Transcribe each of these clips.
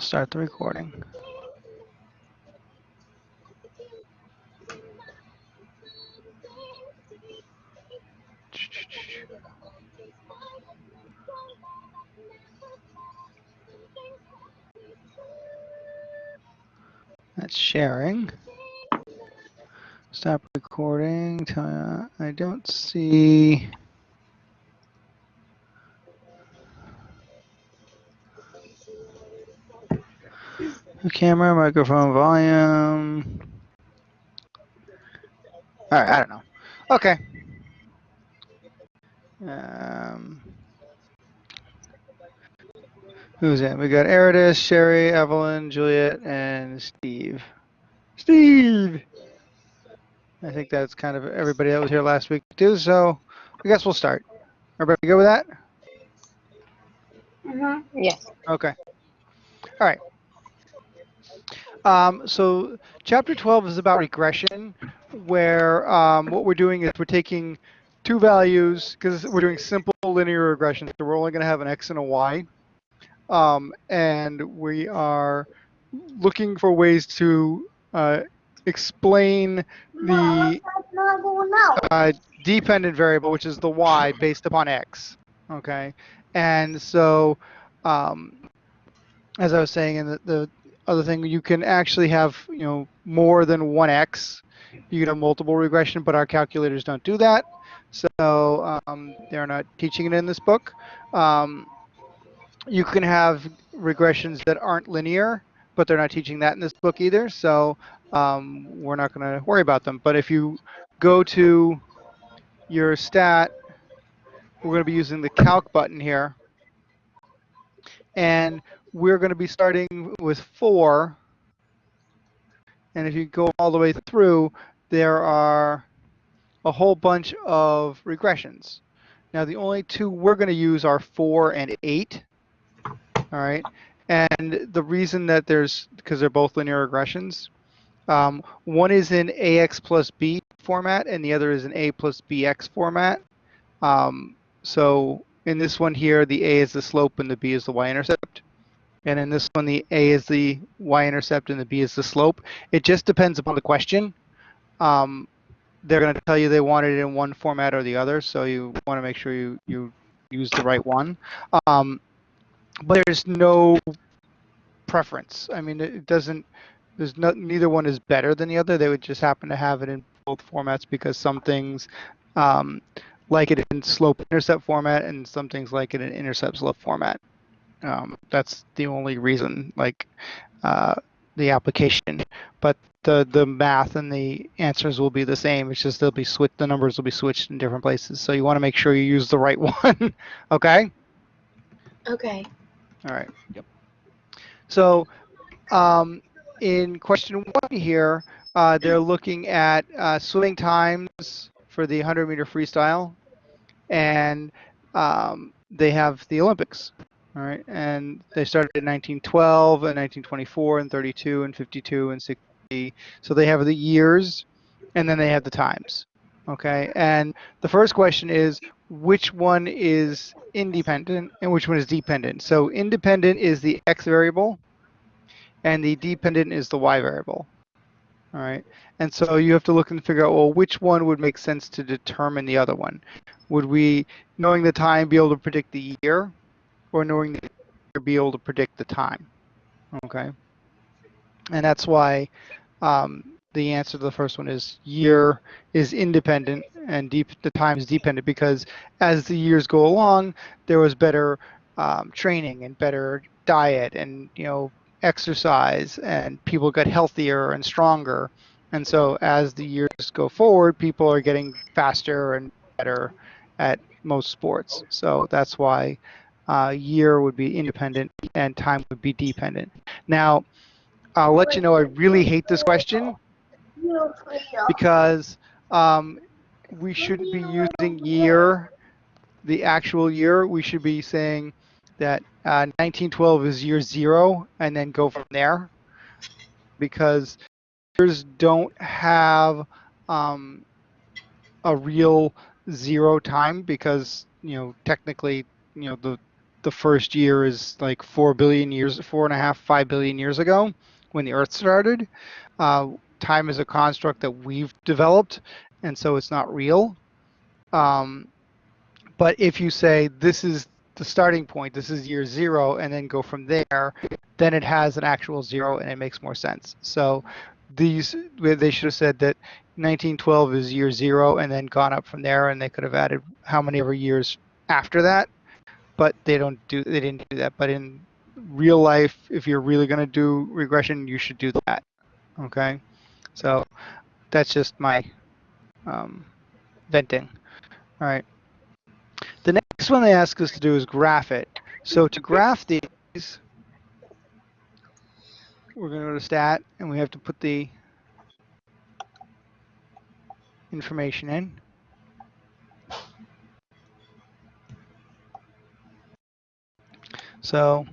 Start the recording. That's sharing. Stop recording. I don't see. Camera, microphone, volume. All right, I don't know. Okay. Um, who's in? We got Eridus, Sherry, Evelyn, Juliet, and Steve. Steve! I think that's kind of everybody that was here last week too, so I guess we'll start. Everybody good with that? Mm-hmm. Yes. Okay. All right. Um, so chapter 12 is about regression, where um, what we're doing is we're taking two values, because we're doing simple linear regression, so we're only going to have an x and a y. Um, and we are looking for ways to uh, explain the uh, dependent variable, which is the y, based upon x. Okay, and so um, as I was saying, in the, the other thing, you can actually have you know more than one x. You can have multiple regression, but our calculators don't do that. So um, they're not teaching it in this book. Um, you can have regressions that aren't linear, but they're not teaching that in this book either. So um, we're not going to worry about them. But if you go to your stat, we're going to be using the calc button here. And we're going to be starting with 4. And if you go all the way through, there are a whole bunch of regressions. Now, the only two we're going to use are 4 and 8. All right. And the reason that there's, because they're both linear regressions, um, one is in AX plus B format and the other is in A plus BX format. Um, so in this one here, the A is the slope and the B is the y-intercept. And in this one, the A is the y-intercept and the B is the slope. It just depends upon the question. Um, they're going to tell you they want it in one format or the other, so you want to make sure you, you use the right one. Um, but there's no preference. I mean, it doesn't, there's no, neither one is better than the other. They would just happen to have it in both formats because some things um, like it in slope intercept format and some things like it in intercept slope format. Um, that's the only reason, like uh, the application. But the the math and the answers will be the same. It's just they'll be switched. The numbers will be switched in different places. So you want to make sure you use the right one. okay. Okay. All right. Yep. So um, in question one here, uh, they're looking at uh, swimming times for the 100 meter freestyle, and um, they have the Olympics. All right, and they started in 1912 and 1924 and 32 and 52 and 60. So they have the years, and then they have the times. Okay, and the first question is which one is independent and which one is dependent. So independent is the x variable, and the dependent is the y variable. All right, and so you have to look and figure out well which one would make sense to determine the other one. Would we, knowing the time, be able to predict the year? Or knowing the year be able to predict the time. Okay, and that's why um, the answer to the first one is year is independent and deep the time is dependent because as the years go along, there was better um, training and better diet and you know exercise and people got healthier and stronger. And so as the years go forward, people are getting faster and better at most sports. So that's why uh, year would be independent and time would be dependent. Now, I'll let you know I really hate this question because um, we shouldn't be using year, the actual year. We should be saying that uh, 1912 is year zero and then go from there because years don't have um, a real zero time because, you know, technically, you know, the the first year is like four billion years, four and a half, five billion years ago when the Earth started. Uh, time is a construct that we've developed, and so it's not real. Um, but if you say this is the starting point, this is year zero, and then go from there, then it has an actual zero and it makes more sense. So these, they should have said that 1912 is year zero and then gone up from there, and they could have added how many ever years after that. But they don't do, they didn't do that. But in real life, if you're really going to do regression, you should do that. Okay, so that's just my um, venting. All right. The next one they ask us to do is graph it. So to graph these, we're going to go to stat and we have to put the information in. So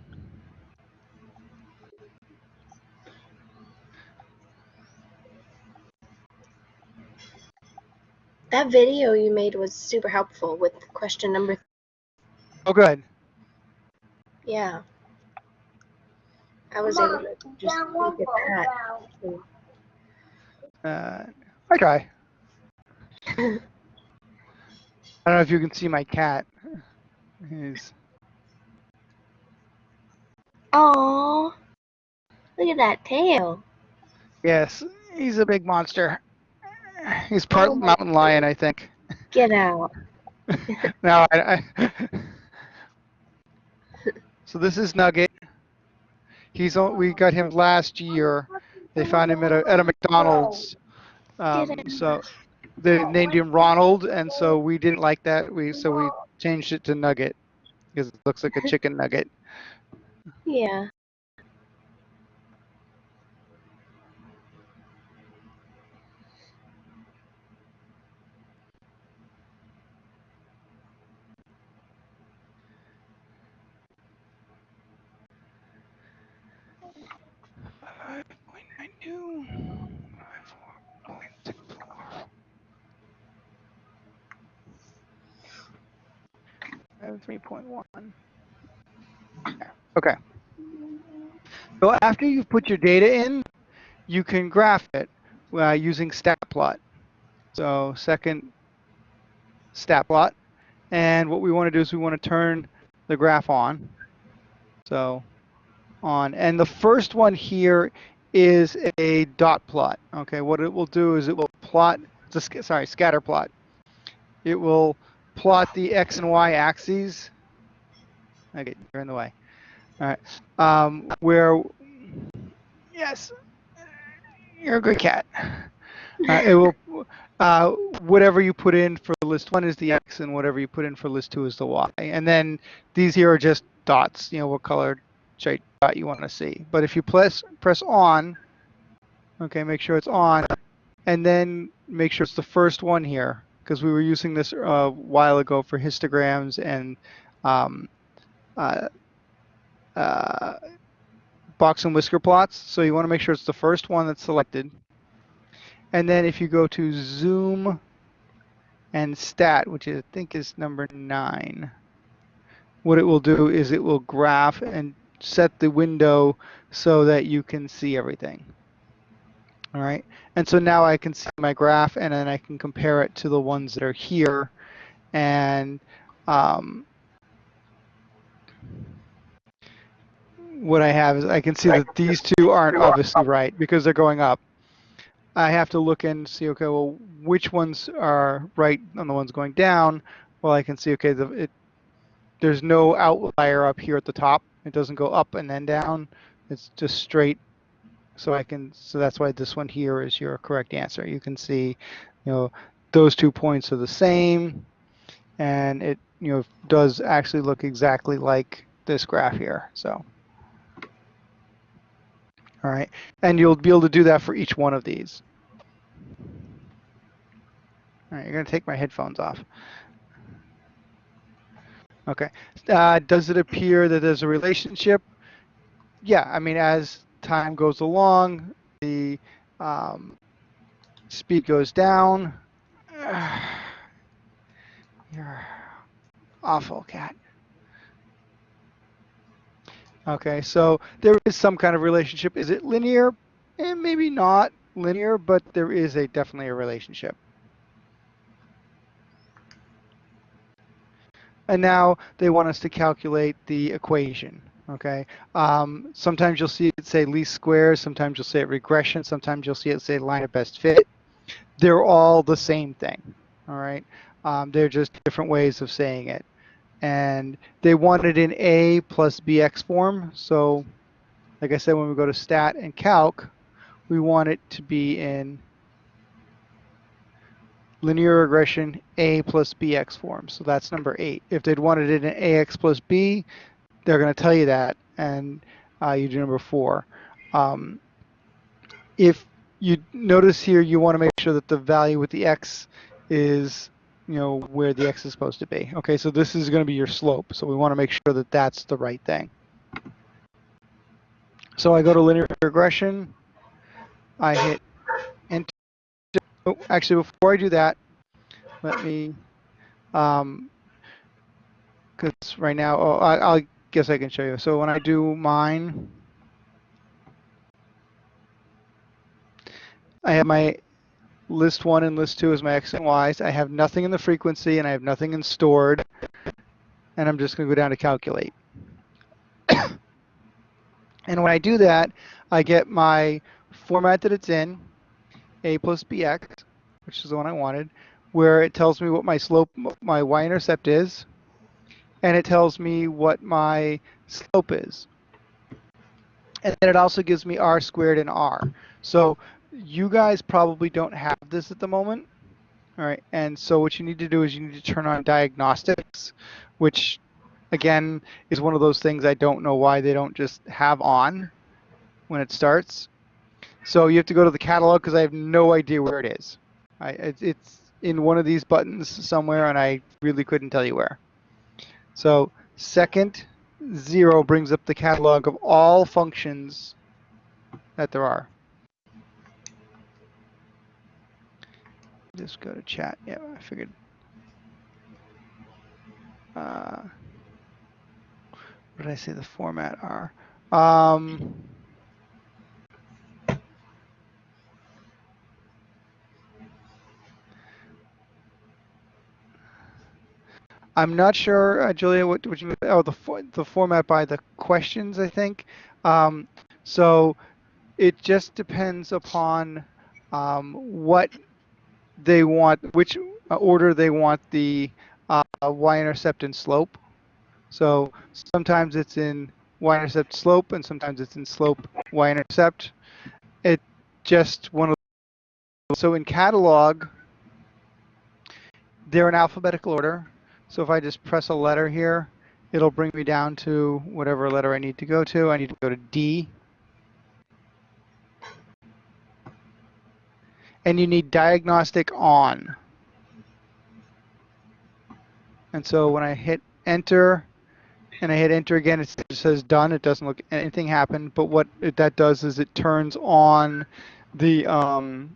That video you made was super helpful with question number. Oh, good. Yeah. I was able to just look at that. Uh, I try. I don't know if you can see my cat. He's Oh, look at that tail. yes, he's a big monster. He's part Oh mountain lion, I think. Get out. no, I, I so this is Nugget. He's on, we got him last year. They found him at a at a McDonald's. Um, so they named him Ronald, and so we didn't like that. We so we changed it to Nugget because it looks like a chicken nugget. Yeah. Five point nine two. Five. Five three point one. Okay. So after you've put your data in, you can graph it uh, using StatPlot. So second StatPlot. And what we want to do is we want to turn the graph on. So on. And the first one here is a dot plot. Okay, what it will do is it will plot, a, sorry, scatter plot. It will plot the x and y axes. Okay, you're in the way. All right, um, where, yes, you're a good cat. Uh, it will, uh, whatever you put in for list one is the x, and whatever you put in for list two is the y. And then these here are just dots. You know what color dot you want to see. But if you press press on, okay, make sure it's on, and then make sure it's the first one here because we were using this a uh, while ago for histograms and um, uh, uh, box and whisker plots. So you want to make sure it's the first one that's selected. And then if you go to zoom and stat, which I think is number nine, what it will do is it will graph and set the window so that you can see everything. All right. And so now I can see my graph and then I can compare it to the ones that are here. And um, what I have is I can see that these two aren't obviously right because they're going up. I have to look and see, okay, well, which ones are right on the ones going down? Well, I can see, okay, the, it, there's no outlier up here at the top. It doesn't go up and then down. It's just straight. So I can, so that's why this one here is your correct answer. You can see, you know, those two points are the same and it, you know, does actually look exactly like this graph here. So, all right. And you'll be able to do that for each one of these. All right, you're to take my headphones off. Okay. Uh, does it appear that there's a relationship? Yeah, I mean, as time goes along, the um, speed goes down. You're awful, cat. Okay, so there is some kind of relationship. Is it linear? Eh, maybe not linear, but there is a definitely a relationship. And now they want us to calculate the equation. Okay. Um, sometimes you'll see it say least squares. Sometimes you'll see it regression. Sometimes you'll see it say line of best fit. They're all the same thing. All right. Um, they're just different ways of saying it. And they want it in A plus BX form. So, like I said, when we go to stat and calc, we want it to be in linear regression A plus BX form. So that's number eight. If they'd wanted it in AX plus B, they're going to tell you that, and uh, you do number four. Um, if you notice here, you want to make sure that the value with the X is, you know, where the X is supposed to be. Okay, so this is going to be your slope. So we want to make sure that that's the right thing. So I go to linear regression. I hit enter. Oh, actually, before I do that, let me, um, because right now, oh, I, I guess I can show you. So when I do mine, I have my list one and list two as my x and y's. I have nothing in the frequency and I have nothing in stored. And I'm just going to go down to calculate. and when I do that, I get my format that it's in, a plus bx, which is the one I wanted, where it tells me what my slope, my y-intercept is, and it tells me what my slope is. And then it also gives me r squared and r. So you guys probably don't have this at the moment. All right, and so what you need to do is you need to turn on diagnostics, which again is one of those things I don't know why they don't just have on when it starts. So you have to go to the catalog because I have no idea where it is. I, it's in one of these buttons somewhere, and I really couldn't tell you where. So second zero brings up the catalog of all functions that there are. Just go to chat. Yeah, I figured. Uh, what did I say the format are? Um, I'm not sure, uh, Julia, what, what you oh the the format by the questions, I think. Um, so it just depends upon um, what they want, which uh, order they want the uh, y-intercept and slope. So sometimes it's in y-intercept slope, and sometimes it's in slope y-intercept. It just one of so in catalog, they're in alphabetical order. So if I just press a letter here, it'll bring me down to whatever letter I need to go to. I need to go to D. And you need diagnostic on. And so when I hit enter and I hit enter again, it says done. It doesn't look anything happen. But what it, that does is it turns on the um,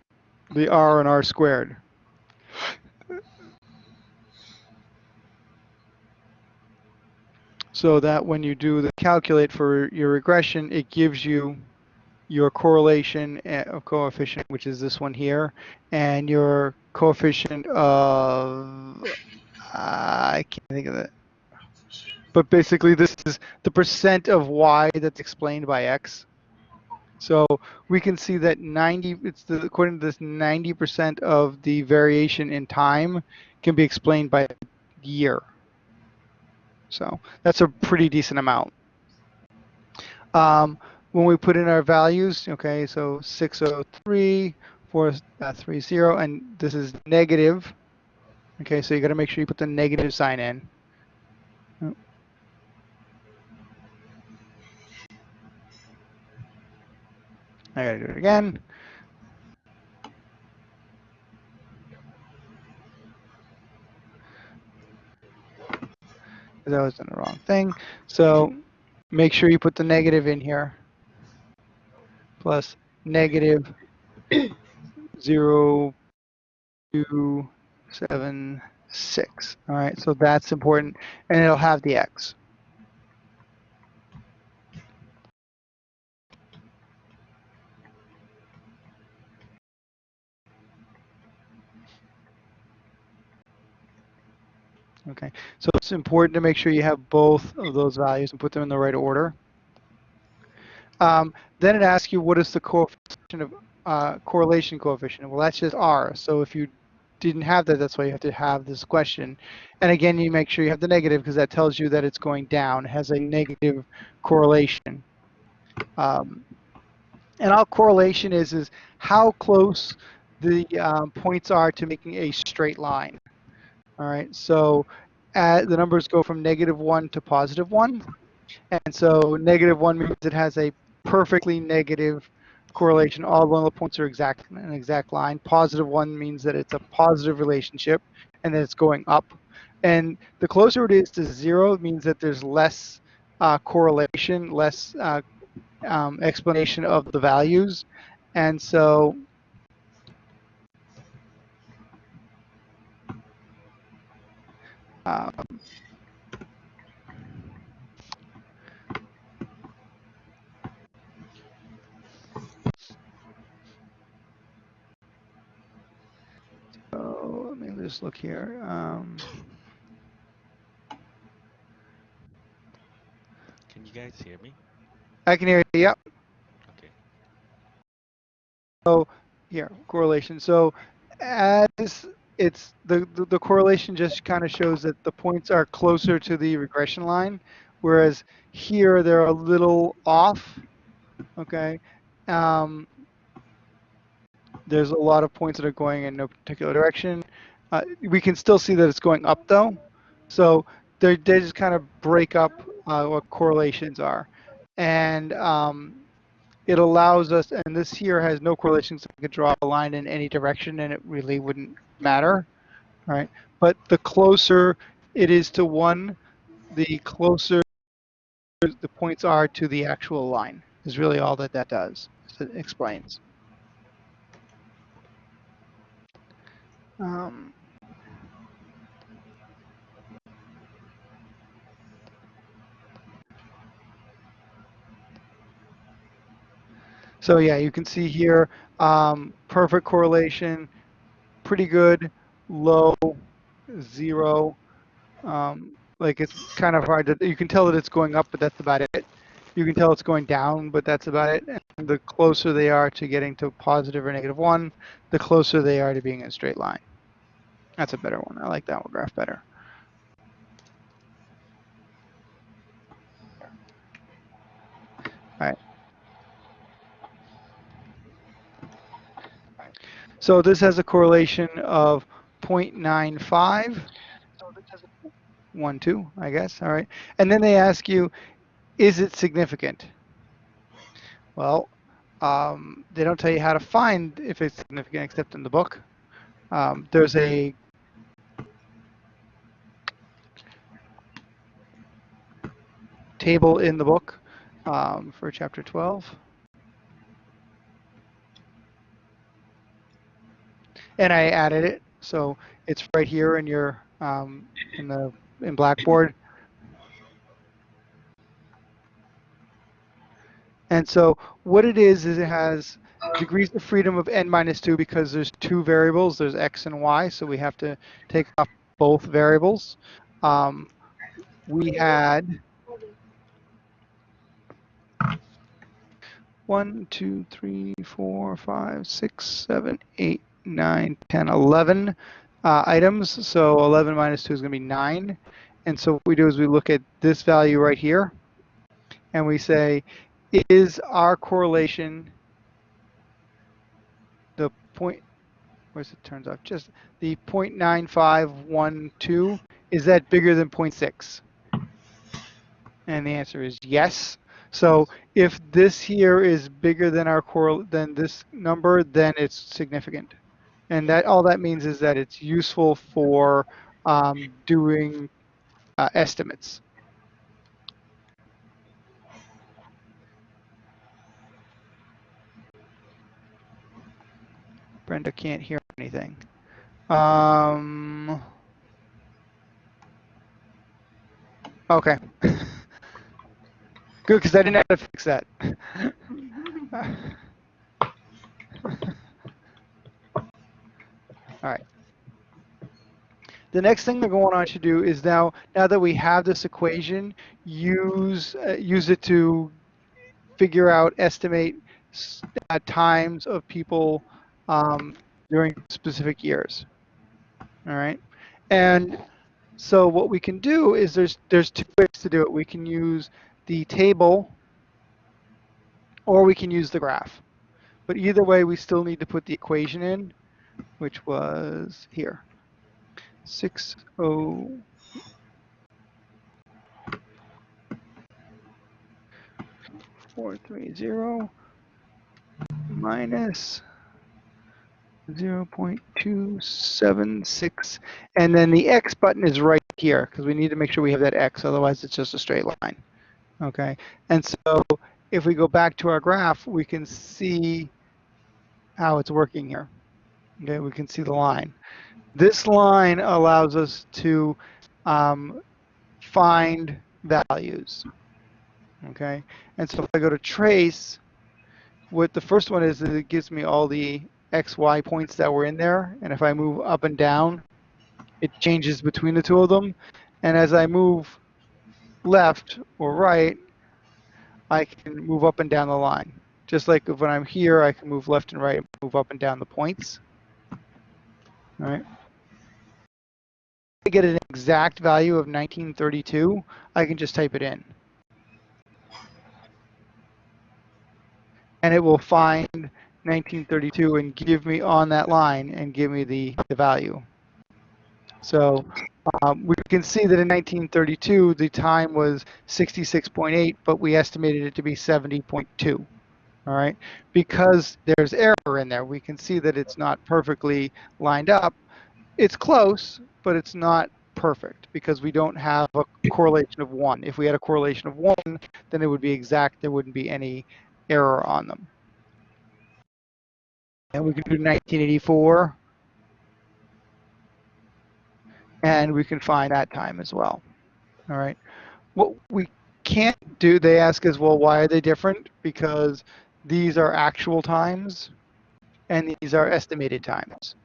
the R and R squared. so that when you do the calculate for your regression, it gives you your correlation of coefficient, which is this one here, and your coefficient of, uh, I can't think of it. But basically this is the percent of y that's explained by x. So we can see that 90, it's the, according to this, 90% of the variation in time can be explained by year. So that's a pretty decent amount. Um, when we put in our values, okay, so 603, 430, uh, and this is negative. Okay, so you got to make sure you put the negative sign in. I got to do it again. I was in the wrong thing. So make sure you put the negative in here plus negative Plus negative zero two seven six. All right, so that's important, and it'll have the x. Okay, so it's important to make sure you have both of those values and put them in the right order. Um, then it asks you what is the coefficient of uh, correlation coefficient. Well, that's just R. So if you didn't have that, that's why you have to have this question. And again, you make sure you have the negative because that tells you that it's going down. Has a negative correlation. Um, and all correlation is is how close the um, points are to making a straight line. All right, so uh, the numbers go from negative one to positive one. And so negative one means it has a perfectly negative correlation. All one points are exact an exact line. Positive one means that it's a positive relationship and that it's going up. And the closer it is to zero, means that there's less uh, correlation, less uh, um, explanation of the values. And so um, so let me just look here. Um, Can you guys hear me? I can hear you. Yep. Okay. So here, correlation. So as it's the, the, the correlation just kind of shows that the points are closer to the regression line, whereas here they're a little off. Okay. Um, there's a lot of points that are going in no particular direction. Uh, we can still see that it's going up though. So they just kind of break up uh, what correlations are. And um, it allows us, and this here has no correlations, so we could draw a line in any direction and it really wouldn't matter, right? But the closer it is to one, the closer the points are to the actual line is really all that that does, it explains. Um, So yeah, you can see here, um, perfect correlation, pretty good, low, zero. Um, like it's kind of hard to, you can tell that it's going up, but that's about it. You can tell it's going down, but that's about it. And the closer they are to getting to positive or negative one, the closer they are to being in a straight line. That's a better one. I like that one graph better. All right. So this has a correlation of 0.95, 1, 2, I guess, all right. And then they ask you, is it significant? Well, um, they don't tell you how to find if it's significant except in the book. Um, there's a table in the book um, for chapter 12. And I added it, so it's right here in your um, in the in Blackboard. And so what it is is it has degrees of freedom of n minus 2 because there's two variables, there's x and y, so we have to take off both variables. Um, we had one, two, three, four, five, six, seven, eight, 9, 10, 11 uh, items. So 11 minus 2 is going to be 9. And so what we do is we look at this value right here, and we say, is our correlation the point, where's it turns off, just the 0.9512, is that bigger than 0.6? And the answer is yes. So if this here is bigger than our correl than this number, then it's significant. And that all that means is that it's useful for um, doing uh, estimates. Brenda can't hear anything. Um, okay. Good, because I didn't have to fix that. All right. the next thing they're going on to do is now, now that we have this equation, use, uh, use it to figure out, estimate uh, times of people um, during specific years. All right. And so what we can do is there's, there's two ways to do it. We can use the table or we can use the graph. But either way, we still need to put the equation in, which was here. Six oh four three zero minus zero point two seven six, and then the X button is right here because we need to make sure we have that X. Otherwise, it's just a straight line. Okay, and so if we go back to our graph, we can see how it's working here. Okay, we can see the line. This line allows us to um, find values. Okay, and so if I go to trace, what the first one is, is it gives me all the x, y points that were in there, and if I move up and down, it changes between the two of them. And as I move left or right, I can move up and down the line. Just like when I'm here, I can move left and right, move up and down the points. Right. To get an exact value of 1932, I can just type it in. And it will find 1932 and give me on that line and give me the, the value. So um, we can see that in 1932, the time was 66.8, but we estimated it to be 70.2. All right, because there's error in there, we can see that it's not perfectly lined up. It's close, but it's not perfect because we don't have a correlation of one. If we had a correlation of one, then it would be exact. There wouldn't be any error on them. And we can do 1984 and we can find that time as well. All right. What we can't do, they ask is, well, why are they different? Because these are actual times and these are estimated times.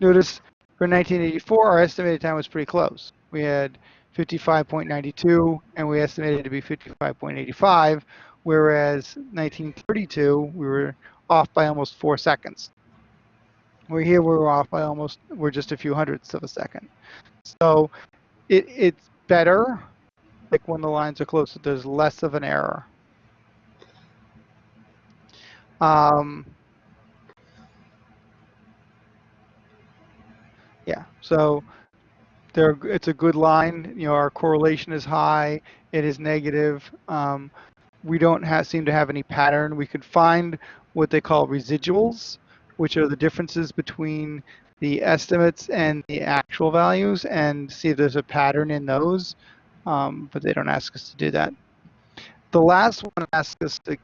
Notice for 1984, our estimated time was pretty close. We had 55.92 and we estimated to be 55.85, whereas 1932, we were off by almost four seconds. We're here, we're off by almost, we're just a few hundredths of a second. So it, it's better, like when the lines are closer, there's less of an error. Um, yeah, so there, it's a good line. You know, our correlation is high. It is negative. Um, we don't have, seem to have any pattern. We could find what they call residuals, which are the differences between the estimates and the actual values and see if there's a pattern in those, um, but they don't ask us to do that. The last one asks us to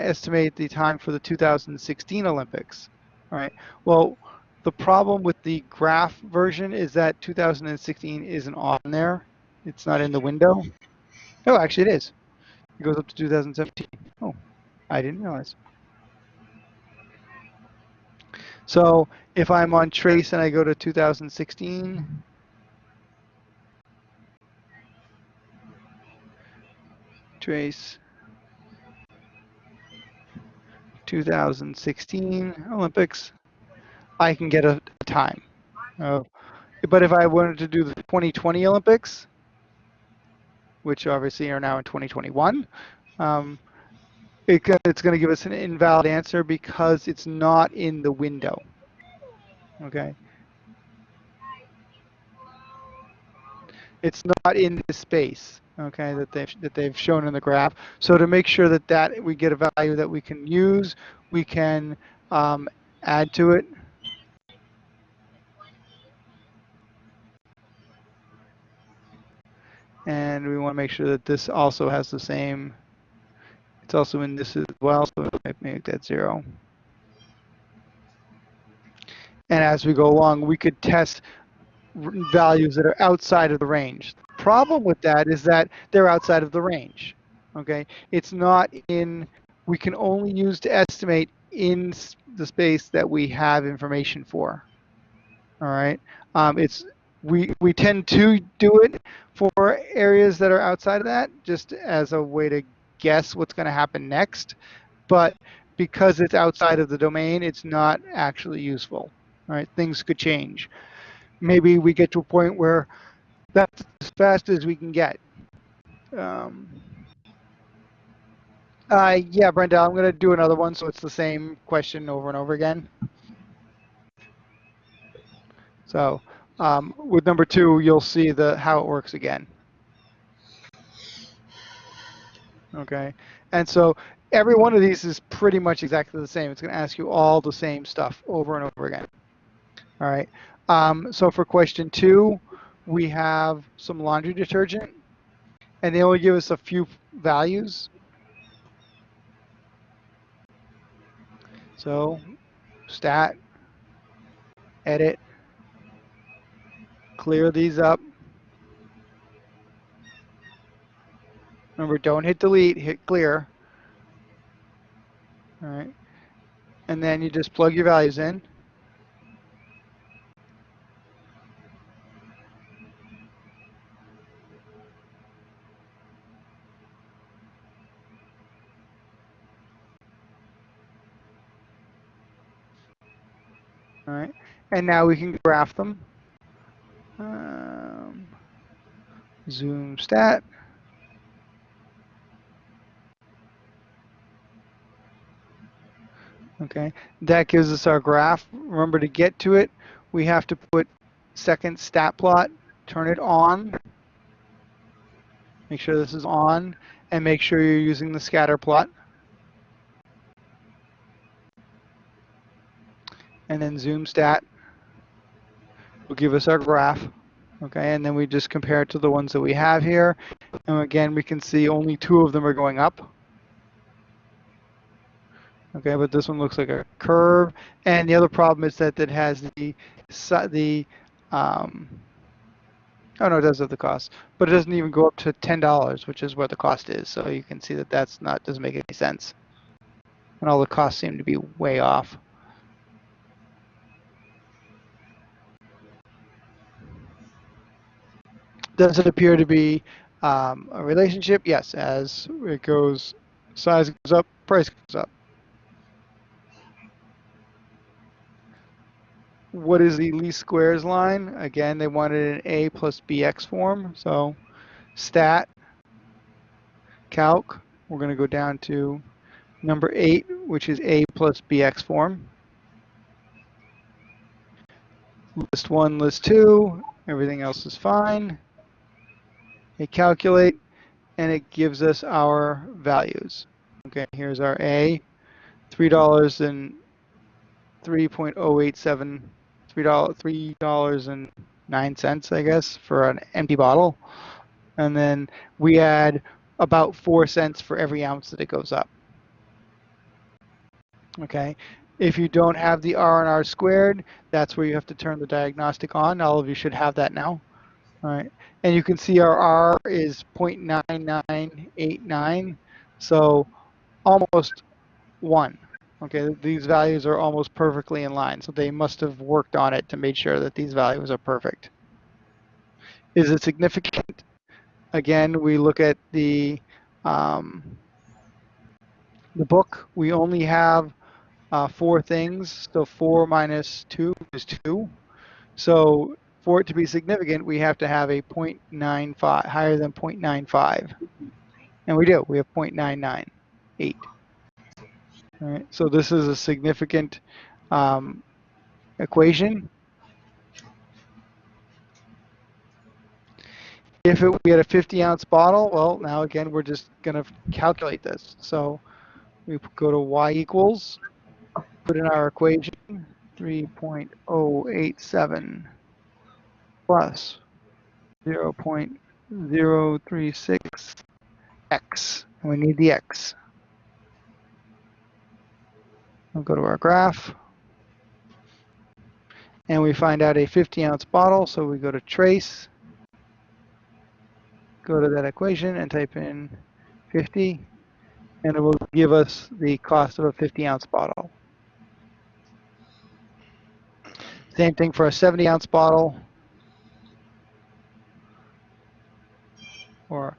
estimate the time for the 2016 Olympics. All right. Well, the problem with the graph version is that 2016 isn't on there. It's not in the window. Oh, actually it is. It goes up to 2017. Oh, I didn't realize. So if I'm on trace and I go to 2016, trace 2016 Olympics, I can get a, a time. Uh, but if I wanted to do the 2020 Olympics, which obviously are now in 2021, um, it, it's going to give us an invalid answer because it's not in the window. Okay. It's not in the space. Okay, that they've that they've shown in the graph. So to make sure that that we get a value that we can use, we can um, add to it. And we want to make sure that this also has the same it's also in this as well, so make that zero. And as we go along, we could test values that are outside of the range. Problem with that is that they're outside of the range. Okay, it's not in. We can only use to estimate in the space that we have information for. All right. Um, it's we we tend to do it for areas that are outside of that, just as a way to guess what's going to happen next. But because it's outside of the domain, it's not actually useful. All right. Things could change. Maybe we get to a point where that's as fast as we can get. Um, uh, yeah, Brenda, I'm going to do another one, so it's the same question over and over again. So um, with number two, you'll see the how it works again. Okay, and so every one of these is pretty much exactly the same. It's going to ask you all the same stuff over and over again. All right. Um, so for question two, we have some laundry detergent, and they only give us a few values. So stat, edit, clear these up. Remember, don't hit delete, hit clear. All right. And then you just plug your values in. All right. And now we can graph them. Um, zoom stat. Okay, that gives us our graph. Remember to get to it, we have to put second stat plot, turn it on. Make sure this is on, and make sure you're using the scatter plot. And then zoom stat will give us our graph. Okay, and then we just compare it to the ones that we have here. And again, we can see only two of them are going up. Okay, but this one looks like a curve. And the other problem is that it has the, the um, oh no, it does have the cost, but it doesn't even go up to $10, which is where the cost is. So you can see that that's not, doesn't make any sense. And all the costs seem to be way off. Does it appear to be um, a relationship? Yes, as it goes, size goes up, price goes up. What is the least squares line? Again, they wanted an A plus BX form. So stat, calc, we're going to go down to number eight, which is A plus BX form. List one, list two, everything else is fine. Hit calculate, and it gives us our values. Okay, here's our A, three dollars and three point oh eight seven, three dollar three dollars and nine cents, I guess, for an empty bottle, and then we add about four cents for every ounce that it goes up. Okay, if you don't have the R and R squared, that's where you have to turn the diagnostic on. All of you should have that now. All right, and you can see our R is 0.9989, so almost one. Okay, these values are almost perfectly in line, so they must have worked on it to make sure that these values are perfect. Is it significant? Again, we look at the um, the book. We only have uh, four things, so four minus two is two. So for it to be significant, we have to have a 0.95, higher than 0.95. And we do, we have 0.998. All right, so this is a significant um, equation. If it, we had a 50 ounce bottle, well, now again, we're just going to calculate this. So we go to y equals, put in our equation, 3.087 plus 0.036x. And we need the x. We'll go to our graph. And we find out a 50 ounce bottle, so we go to trace, go to that equation and type in 50, and it will give us the cost of a 50 ounce bottle. Same thing for a 70 ounce bottle. Or,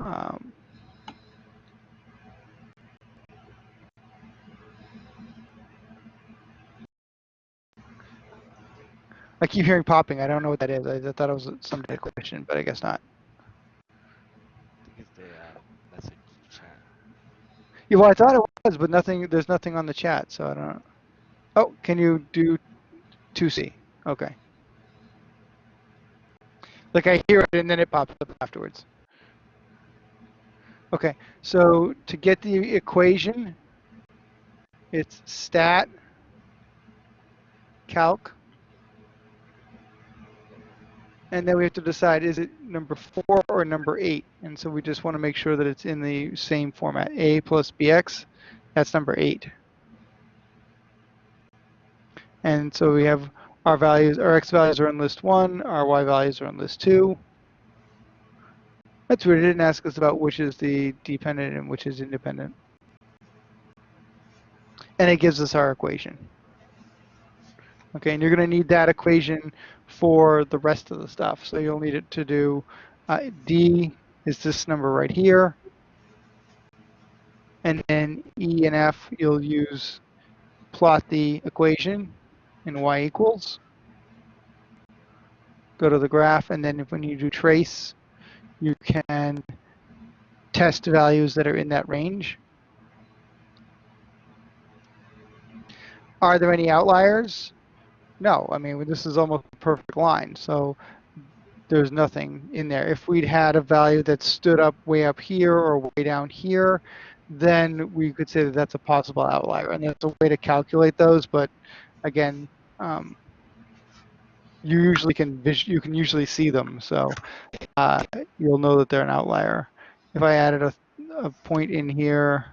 um, I keep hearing popping. I don't know what that is. I, I thought it was some question, but I guess not. I think it's the uh, message chat. Yeah, well, I thought it was, but nothing. There's nothing on the chat, so I don't. know. Oh, can you do 2C? Okay. Like I hear it and then it pops up afterwards. Okay, so to get the equation, it's stat calc, and then we have to decide is it number four or number eight, and so we just want to make sure that it's in the same format. A plus bx, that's number eight. And so we have our values, our x values are in list one, our y values are in list two. That's weird, it didn't ask us about which is the dependent and which is independent. And it gives us our equation. Okay, and you're going to need that equation for the rest of the stuff. So you'll need it to do uh, D is this number right here. And then E and F, you'll use plot the equation in y equals. Go to the graph, and then if when you do trace, you can test values that are in that range. Are there any outliers? No, I mean, this is almost a perfect line, so there's nothing in there. If we'd had a value that stood up way up here or way down here, then we could say that that's a possible outlier. And there's a way to calculate those, but again, um, you usually can you can usually see them, so uh, you'll know that they're an outlier. If I added a, a point in here,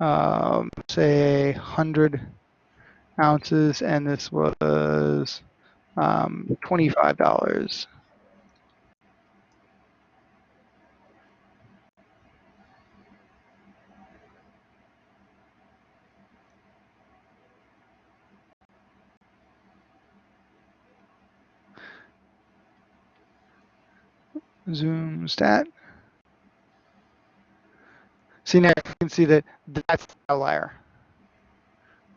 um, say 100 ounces, and this was um, $25. Zoom stat. See now you can see that that's the outlier,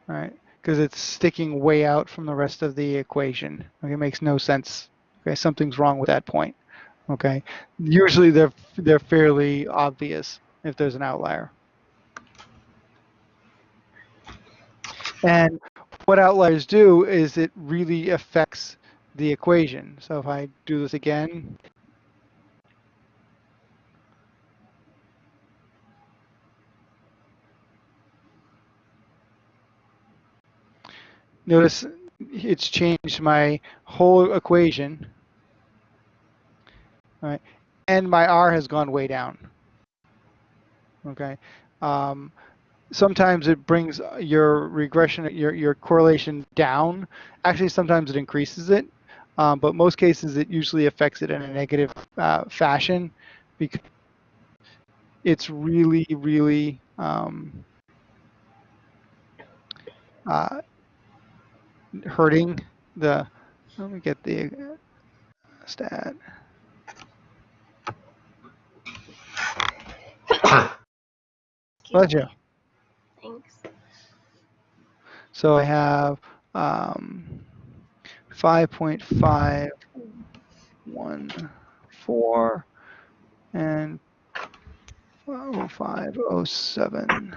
right? Because it's sticking way out from the rest of the equation. Okay, it makes no sense. Okay, something's wrong with that point. Okay, usually they're they're fairly obvious if there's an outlier. And what outliers do is it really affects the equation. So if I do this again, Notice it's changed my whole equation. Right, and my R has gone way down. Okay. Um, sometimes it brings your regression, your, your correlation down. Actually, sometimes it increases it. Um, but most cases, it usually affects it in a negative uh, fashion because it's really, really um, uh, hurting the, let me get the stat. Pleasure. Thanks. So I have um, 5.514 and 507.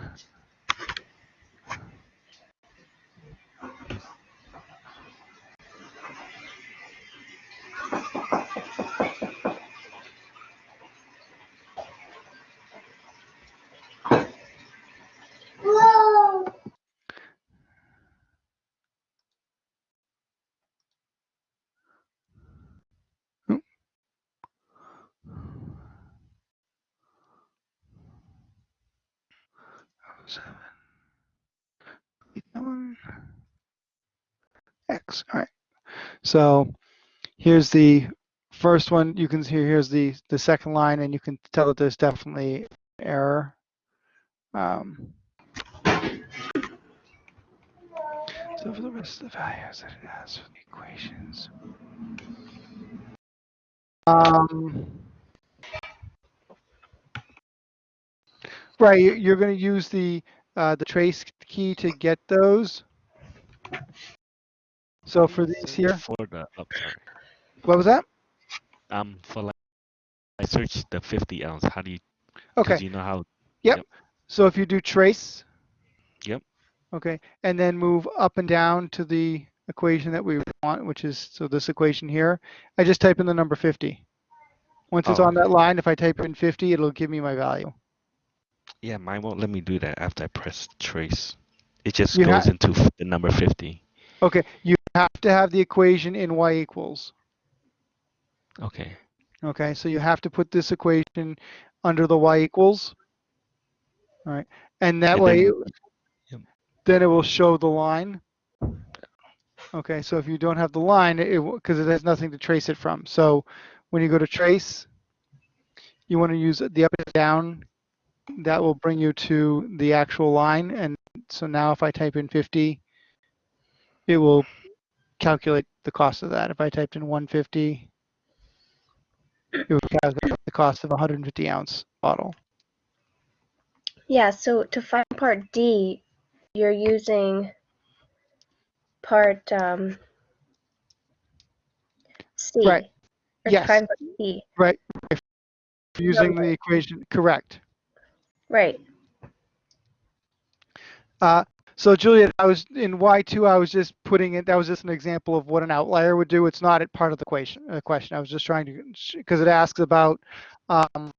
All right. So here's the first one. You can see here's the the second line, and you can tell that there's definitely error. Um, So for the rest of the values that it has for the equations. Um, right, you- you're going to use the uh, the trace key to get those. So for these here, For the, oh, what was that? Um, for like, I searched the 50 ounce. How do you, Okay, you know how, Yep. so if you do trace. Yep. Okay, and then move up and down to the equation that we want, which is, so this equation here, I just type in the number 50. Once it's Oh, on that line, if I type in 50, it'll give me my value. yeah, mine won't let me do that after I press trace. It just You goes into the number 50. Okay, you have to have the equation in y equals. Okay. Okay, so you have to put this equation under the y equals. All right, and that And way, then- then it will show the line. Okay, so if you don't have the line, it because it has nothing to trace it from. So when you go to trace, you want to use the up and down. That will bring you to the actual line. And so now if I type in 50, it will calculate the cost of that. If I typed in 150, it would calculate the cost of a 150 ounce bottle. Yeah, so to find part D, you're using part um, C. Right. Yes. find part D. Right. If using the equation, correct. Right. Uh, so Juliet, I was in Y2, I was just putting it, that was just an example of what an outlier would do. It's not a part of the question. Uh, question. I was just trying to, because it asks about um,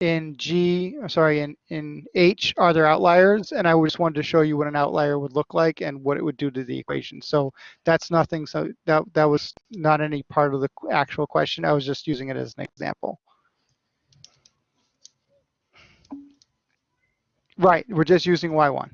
in G, sorry, in, in H, are there outliers? And I just wanted to show you what an outlier would look like and what it would do to the equation. So that's nothing, so that, that was not any part of the actual question. I was just using it as an example. Right, we're just using Y1.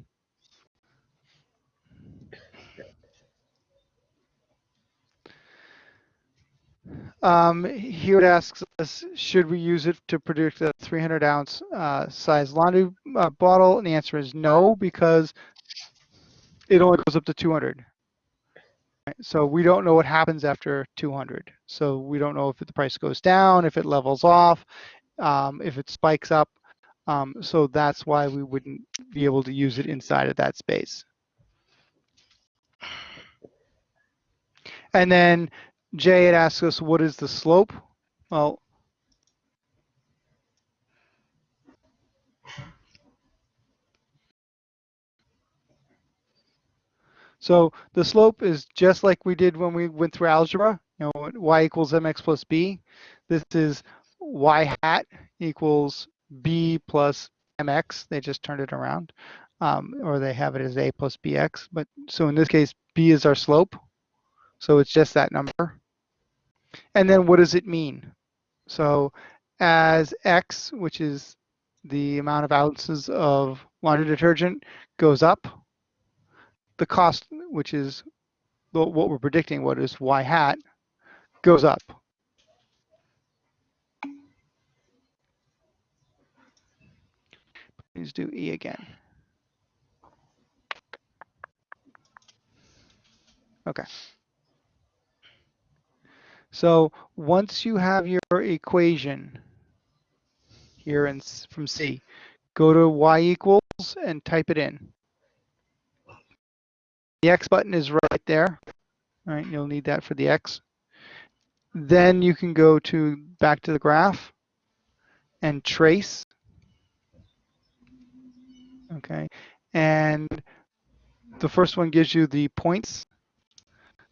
Um, here it asks us, should we use it to predict a 300 ounce uh, size laundry uh, bottle? And the answer is no, because it only goes up to 200. Right, So we don't know what happens after 200. So we don't know if the price goes down, if it levels off, um, if it spikes up. Um, so that's why we wouldn't be able to use it inside of that space. And then Jay had asked us, what is the slope? Well, so the slope is just like we did when we went through algebra, you know, y equals mx plus b. This is y hat equals b plus mx. They just turned it around. Um, or they have it as a plus bx. But so in this case, b is our slope. So it's just that number. And then what does it mean? So as X, which is the amount of ounces of laundry detergent, goes up, the cost, which is what we're predicting, what is Y hat, goes up. Please do E again. Okay. So once you have your equation here in, from C, go to y equals and type it in. The X button is right there. All right, you'll need that for the X. Then you can go to back to the graph and trace. Okay, and the first one gives you the points.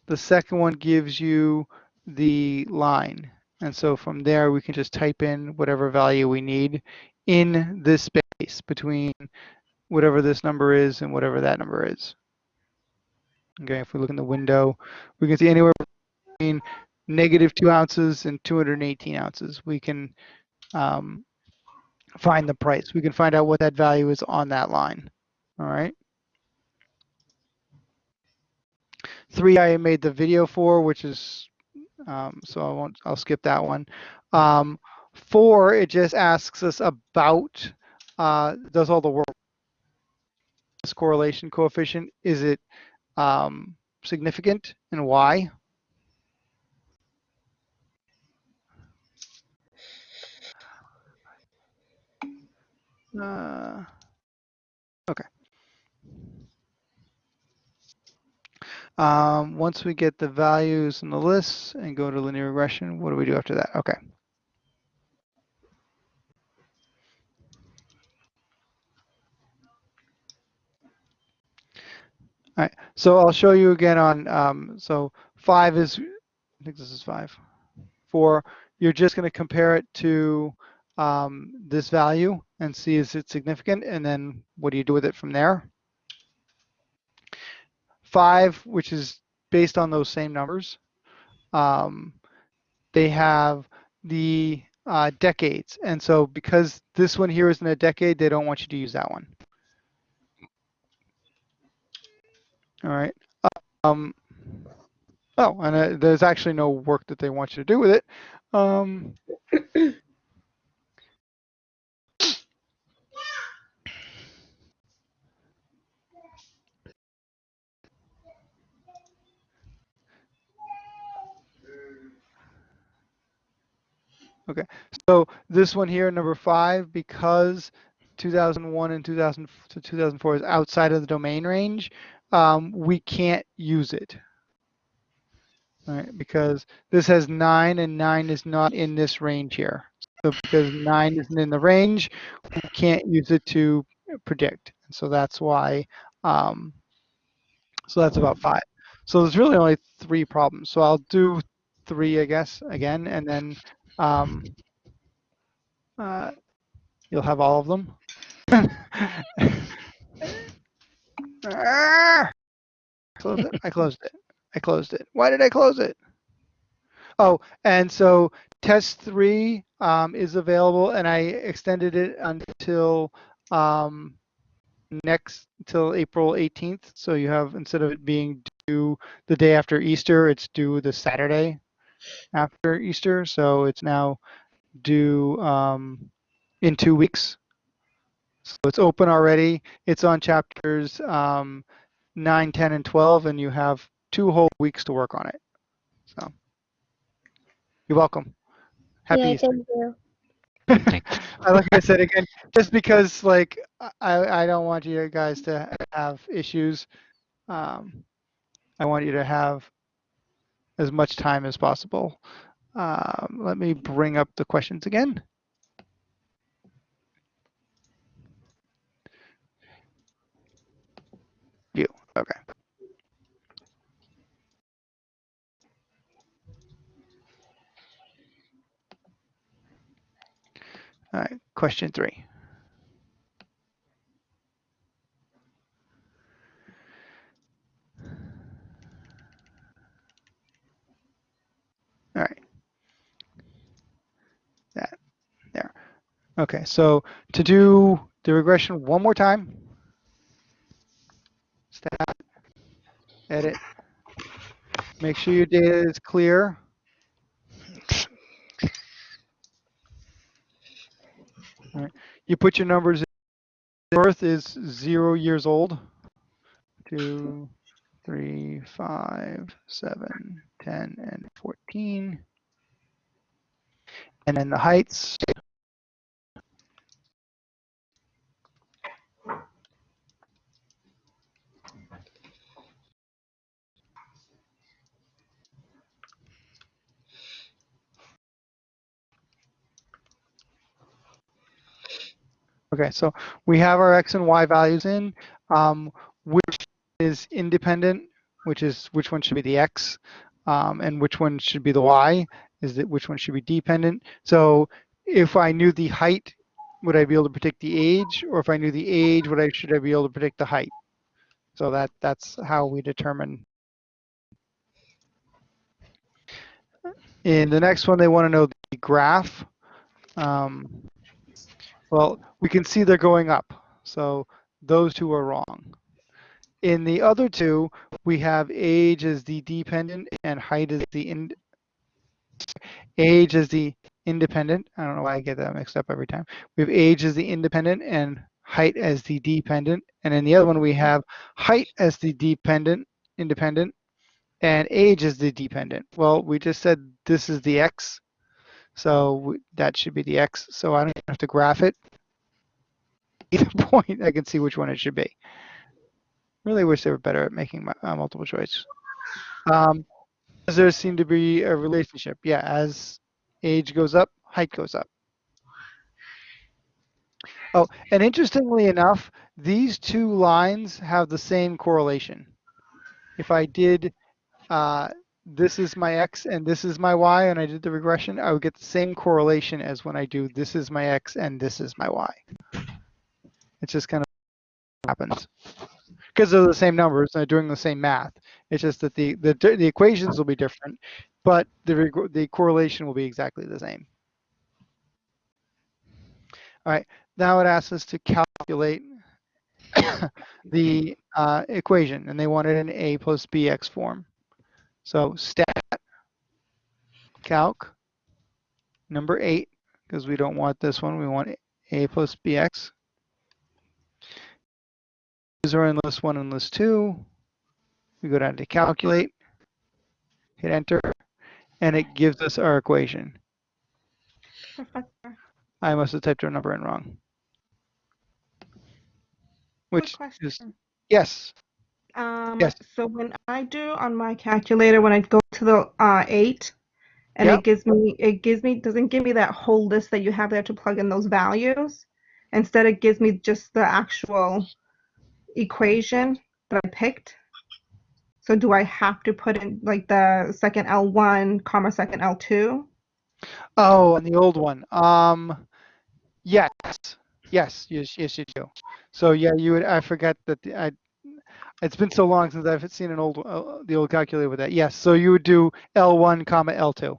The second one gives you the line. And so from there, we can just type in whatever value we need in this space between whatever this number is and whatever that number is. Okay, if we look in the window, we can see anywhere between negative two ounces and 218 ounces. We can um, find the price. We can find out what that value is on that line. All right. Three I made the video for, which is um, so I won't. I'll skip that one. Um, four, it just asks us about uh, does all the work. This correlation coefficient is it um, significant and why? Uh, okay. Um, once we get the values in the lists and go to linear regression, what do we do after that? Okay. All right, so I'll show you again on, um, so five is, I think this is five. Four, you're just going to compare it to um, this value and see is it significant, and then what do you do with it from there? Five, which is based on those same numbers, um, they have the uh, decades, and so because this one here isn't a decade, they don't want you to use that one. All right. Um, oh, and uh, there's actually no work that they want you to do with it. Um, okay, so this one here, number five, because 2001 and 2000 to 2004 is outside of the domain range, um, we can't use it. All right, because this has nine and nine is not in this range here. So because nine isn't in the range, we can't use it to predict. And so that's why, um, so that's about five. So there's really only three problems. So I'll do three, I guess, again, and then um, uh, you'll have all of them. Ah! Close it. I closed it. I closed it. Why did I close it? Oh, and so test three um, is available, and I extended it until um, next till April 18th. So you have instead of it being due the day after Easter, it's due the Saturday after Easter. So it's now due um, in two weeks. So it's open already. It's on chapters um, 9, 10, and 12, and you have two whole weeks to work on it. So you're welcome. Happy yeah, Easter. thank you. I- like I said again, just because like I, I don't want you guys to have issues. Um, I want you to have as much time as possible. Um, let me bring up the questions again. You, okay. All right, question three. All right. That, there. Okay, so to do the regression one more time, stat, edit, make sure your data is clear. You put your numbers in. Birth is zero years old. Two, three, five, seven, ten, and 14. And then the heights. Okay, so we have our x and y values in. Um, which is independent, which is which one should be the x, um, and which one should be the y, is that which one should be dependent. So if I knew the height, would I be able to predict the age, or if I knew the age, would I should I be able to predict the height? So that that's how we determine. In the next one, they want to know the graph. Um, well, we can see they're going up. So those two are wrong. In the other two, we have age as the dependent and height as the in, age as the independent. I don't know why I get that mixed up every time. We have age as the independent and height as the dependent. And in the other one, we have height as the dependent, independent, and age is the dependent. Well, we just said this is the x, so that should be the x. So I don't have to graph it. Either point, I can see which one it should be. Really wish they were better at making uh, multiple choice. Um, does there seem to be a relationship? Yeah, as age goes up, height goes up. Oh, and interestingly enough, these two lines have the same correlation. If I did, uh, this is my x and this is my y, and I did the regression, I would get the same correlation as when I do this is my x and this is my y. It just kind of happens because they're the same numbers and they're doing the same math. It's just that the the, the equations will be different, but the the correlation will be exactly the same. All right, now it asks us to calculate the uh, equation, and they want it in a plus bx form. So stat calc number eight, because we don't want this one, we want a plus bx. These are in list one and list two. We go down to calculate, hit enter, and it gives us our equation. Professor, I must have typed our number in wrong. Which is, yes, Um, yes. So when I do on my calculator, when I go to the uh, eight, and Yep. it gives me, it gives me, doesn't give me that whole list that you have there to plug in those values. Instead, it gives me just the actual equation that I picked. So do I have to put in like the second L1, comma second L2? Oh, and the old one. Um, yes, yes, yes, yes, you do. So yeah, you would. I forgot that. The, I. It's been so long since I've seen an old, uh, the old calculator with that. Yes, so you would do L1, comma L2,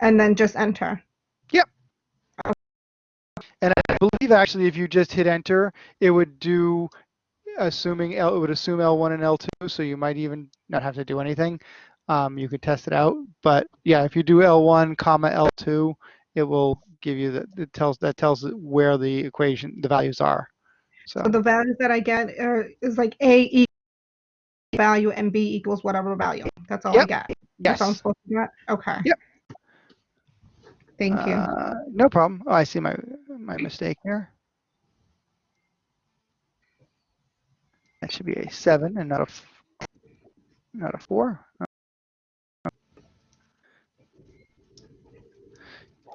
And then just enter. Yep. And I believe actually if you just hit enter, it would do, assuming L, it would assume L1 and L2, so you might even not have to do anything. Um, you could test it out, but yeah, if you do L1, comma L2, it will give you the, it tells that tells where the equation, the values are. So. So the values that I get are, is like A equals value and B equals whatever value. That's all I Yep. get. That's all I'm supposed to get? Okay. Yep. Thank you. Uh, no problem. Oh, I see my my mistake here. That should be a seven and not a not a four.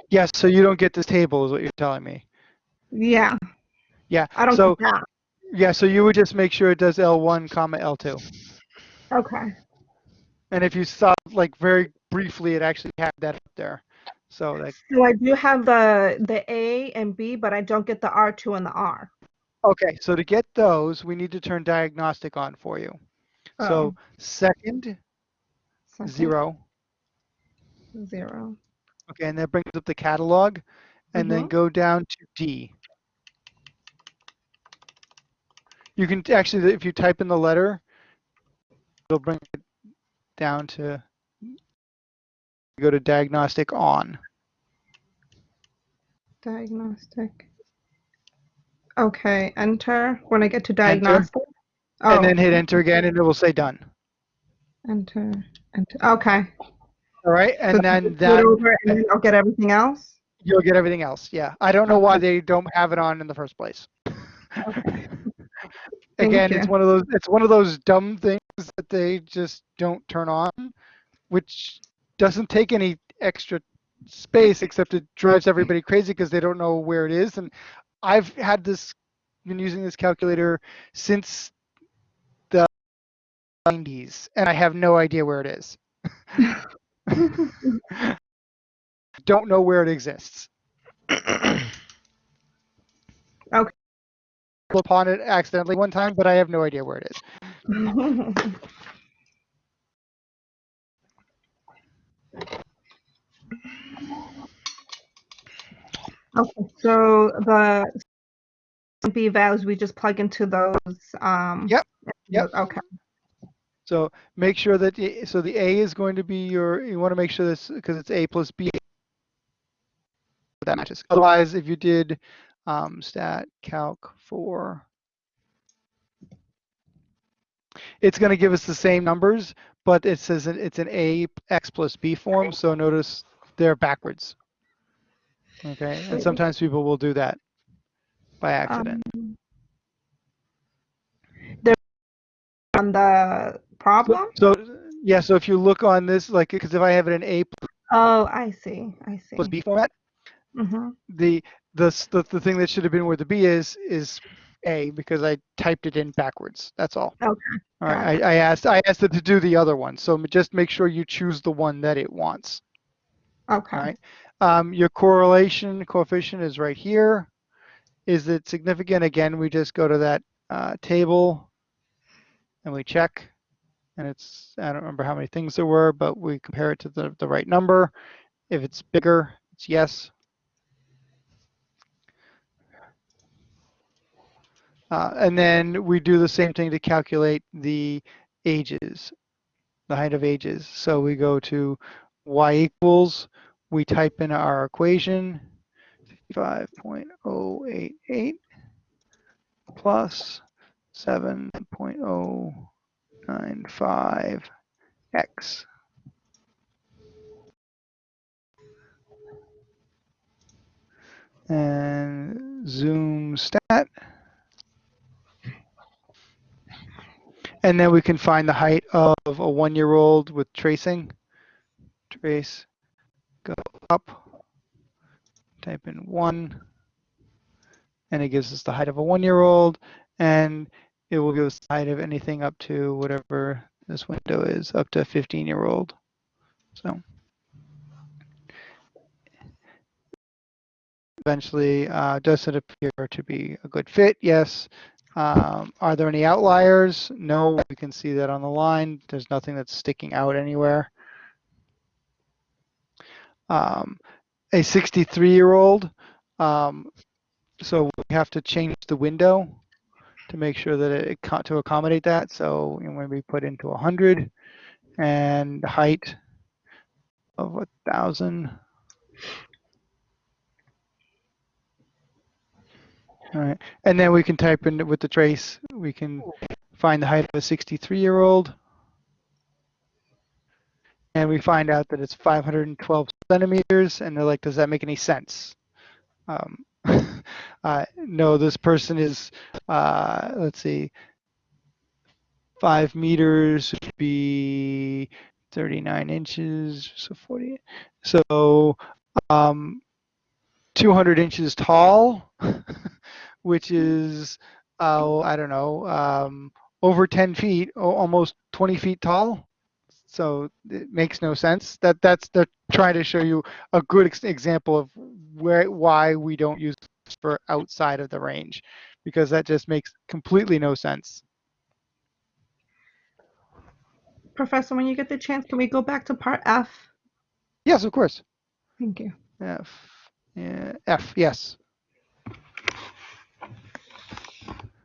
Yes, so you don't get this table, is what you're telling me. Yeah, Yeah. I don't so yeah, so you would just make sure it does L1, comma L2. Okay. And if you saw like very briefly, it actually had that up there. So like, So I do have the the A and B, but I don't get the R2 and the R. okay, so to get those, we need to turn diagnostic on for you. Oh, So second, second, zero. Zero. Okay, and that brings up the catalog, and then Mhm. go down to D. You can actually, if you type in the letter, it'll bring it down to go to diagnostic on. Diagnostic. Okay, enter when I get to diagnostic. Oh, And then oh. hit enter again, and it will say done. enter, enter. Okay. All right, and So then just do it that over and then I'll get everything else. you'll get everything else. Yeah, I don't know why they don't have it on in the first place. Okay. Again, it's one of those it's one of those dumb things they just don't turn on, which doesn't take any extra space except it drives everybody crazy because they don't know where it is. And I've had this been using this calculator since the 90s, and I have no idea where it is. don't know where it exists. Okay. Upon it accidentally one time, but I have no idea where it is. Okay, so the B values we just plug into those. Um, Yep, yep. Okay. So make sure that so the A is going to be your you want to make sure this because it's A plus B that matches. Otherwise, if you did um, stat calc for it's going to give us the same numbers, but it says it's an A x plus B form. So notice they're backwards. Okay, and sometimes people will do that by accident. Um, on the problem. So yeah, so if you look on this, like, because if I have it in A Oh, I see. I see. plus B format, hmm the the the, the thing that should have been where the B is is A because I typed it in backwards. That's all. Okay, All right. I, I asked I asked it to do the other one, so just make sure you choose the one that it wants. Okay. All right. Um, your correlation coefficient is right here. Is it significant? Again, we just go to that uh, table and we check. And it's, I don't remember how many things there were, but we compare it to the, the right number. If it's bigger, it's yes. Uh, and then we do the same thing to calculate the ages, the height of ages. So we go to y equals, we type in our equation, 5.088 plus 7.095x. And zoom stat. And then we can find the height of a one-year-old with tracing. Trace, go up, type in one, and it gives us the height of a one-year-old, and it will give us the height of anything up to whatever this window is, up to a 15-year-old. So eventually, uh, does it appear to be a good fit? Yes. Um, are there any outliers? No, we can see that on the line. There's nothing that's sticking out anywhere. Um, a 63 year old, um, so we have to change the window to make sure that it, to accommodate that. So you know, when we put into 100 and height of a thousand. All right, and then we can type in with the trace, we can find the height of a 63 year old. And we find out that it's 512 centimeters, and they're like, does that make any sense? Um, uh, no, this person is, uh, let's see, five meters would be 39 inches, so 40. So um, 200 inches tall, which is, uh, I don't know, um, over 10 feet, almost 20 feet tall. So it makes no sense. That that's they're trying to show you a good ex- example of where why we don't use for outside of the range, because that just makes completely no sense. Professor, when you get the chance, can we go back to part F? Yes, of course. Thank you. F, yeah, F, yes.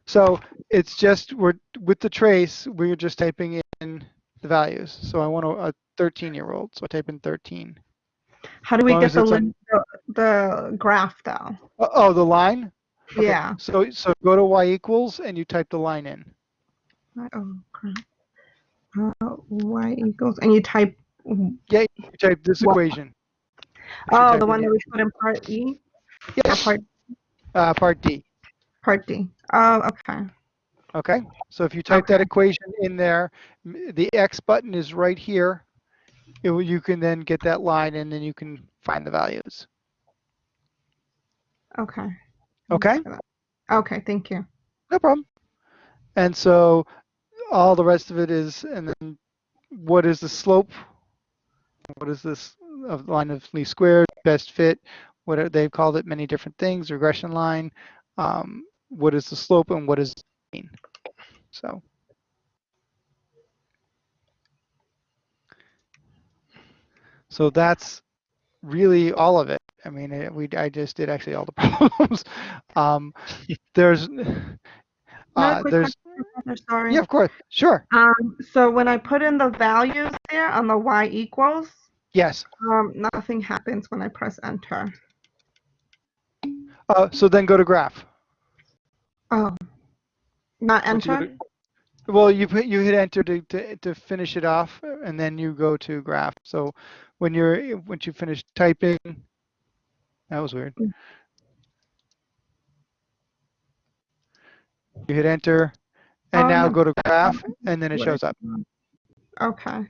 So it's just we're with the trace, we're just typing in the values. So I want a, a 13 year old, so I type in 13. How do we get the, lin- the the graph though? Oh, oh, the line. Okay, Yeah. So so go to y equals and you type the line in. Oh, crap. Uh, y equals, and you type. Yeah, you type this What? equation. Oh, the one that we put in part E Yes. part Uh, part D. part D. Oh, okay. Okay. So if you type that equation in there, the X button is right here. It you can then get that line and then you can find the values. Okay. Okay. Okay. Thank you. No problem. And so all the rest of it is, and then what is the slope? What is this of line of least squares, best fit? What are, they've called it many different things, regression line. Um, what is the slope and what mean? So. So that's really all of it. I mean, it, we I just did actually all the problems. um, there's uh, there's sorry. yeah, of course, sure, Um, so when I put in the values there on the y equals, yes. um, nothing happens when I press enter. Uh, so then go to graph. Oh, not enter? Well, you put, you hit enter to, to, to finish it off and then you go to graph. So when you're, once you finish typing, that was weird. Mm. You hit enter and Oh, now go to graph and then it shows up. Okay.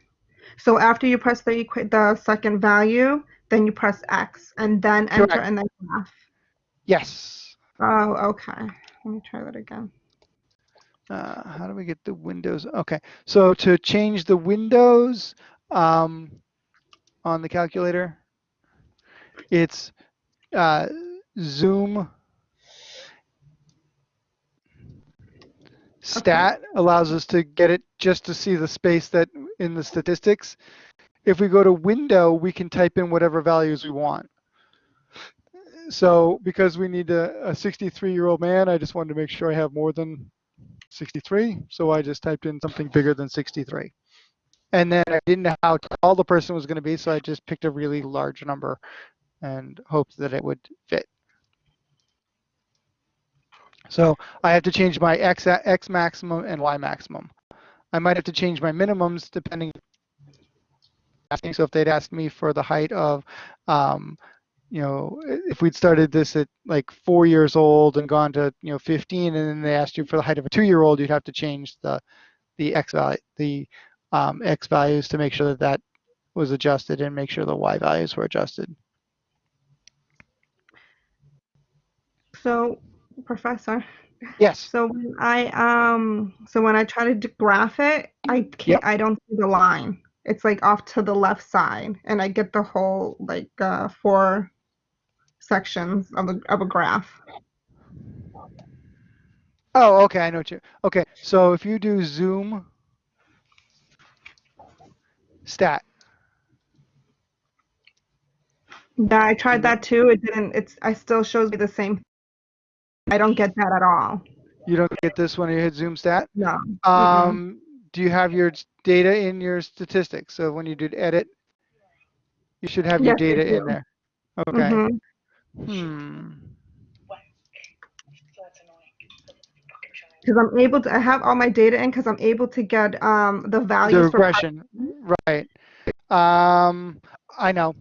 So after you press the the second value, then you press X and then enter Correct. and then graph. Yes. Oh, okay. Let me try that again. Uh, how do we get the windows? Okay. So to change the windows um, on the calculator, it's uh, zoom stat allows us to get it just to see the space that in the statistics. If we go to window, we can type in whatever values we want. So because we need a 63 year old man, I just wanted to make sure I have more than 63. So I just typed in something bigger than 63. And then I didn't know how tall the person was going to be, so I just picked a really large number and hoped that it would fit. So I have to change my x, x maximum and y maximum. I might have to change my minimums depending. So if they'd asked me for the height of, um, you know, if we'd started this at like four years old and gone to, you know, 15, and then they asked you for the height of a two-year-old, you'd have to change the, the x value, the um, x values to make sure that that was adjusted and make sure the y values were adjusted. So, Professor, Yes. so when I um, so when I try to graph it, I can't. Yep. I don't see the line. It's like off to the left side, and I get the whole like uh, four sections of a of a graph. Oh, okay, I know what you. Okay, so if you do zoom stat, Yeah, I tried that too. It didn't. It's. I still shows me the same. I don't get that at all. you don't get this when you hit zoom stat. No. Um, do you have your data in your statistics? So when you did edit, you should have your Yes, data in there. Okay. Mhm. Hmm. Because I'm able to. I have all my data in because I'm able to get um the The values for. regression, right? Um, I know.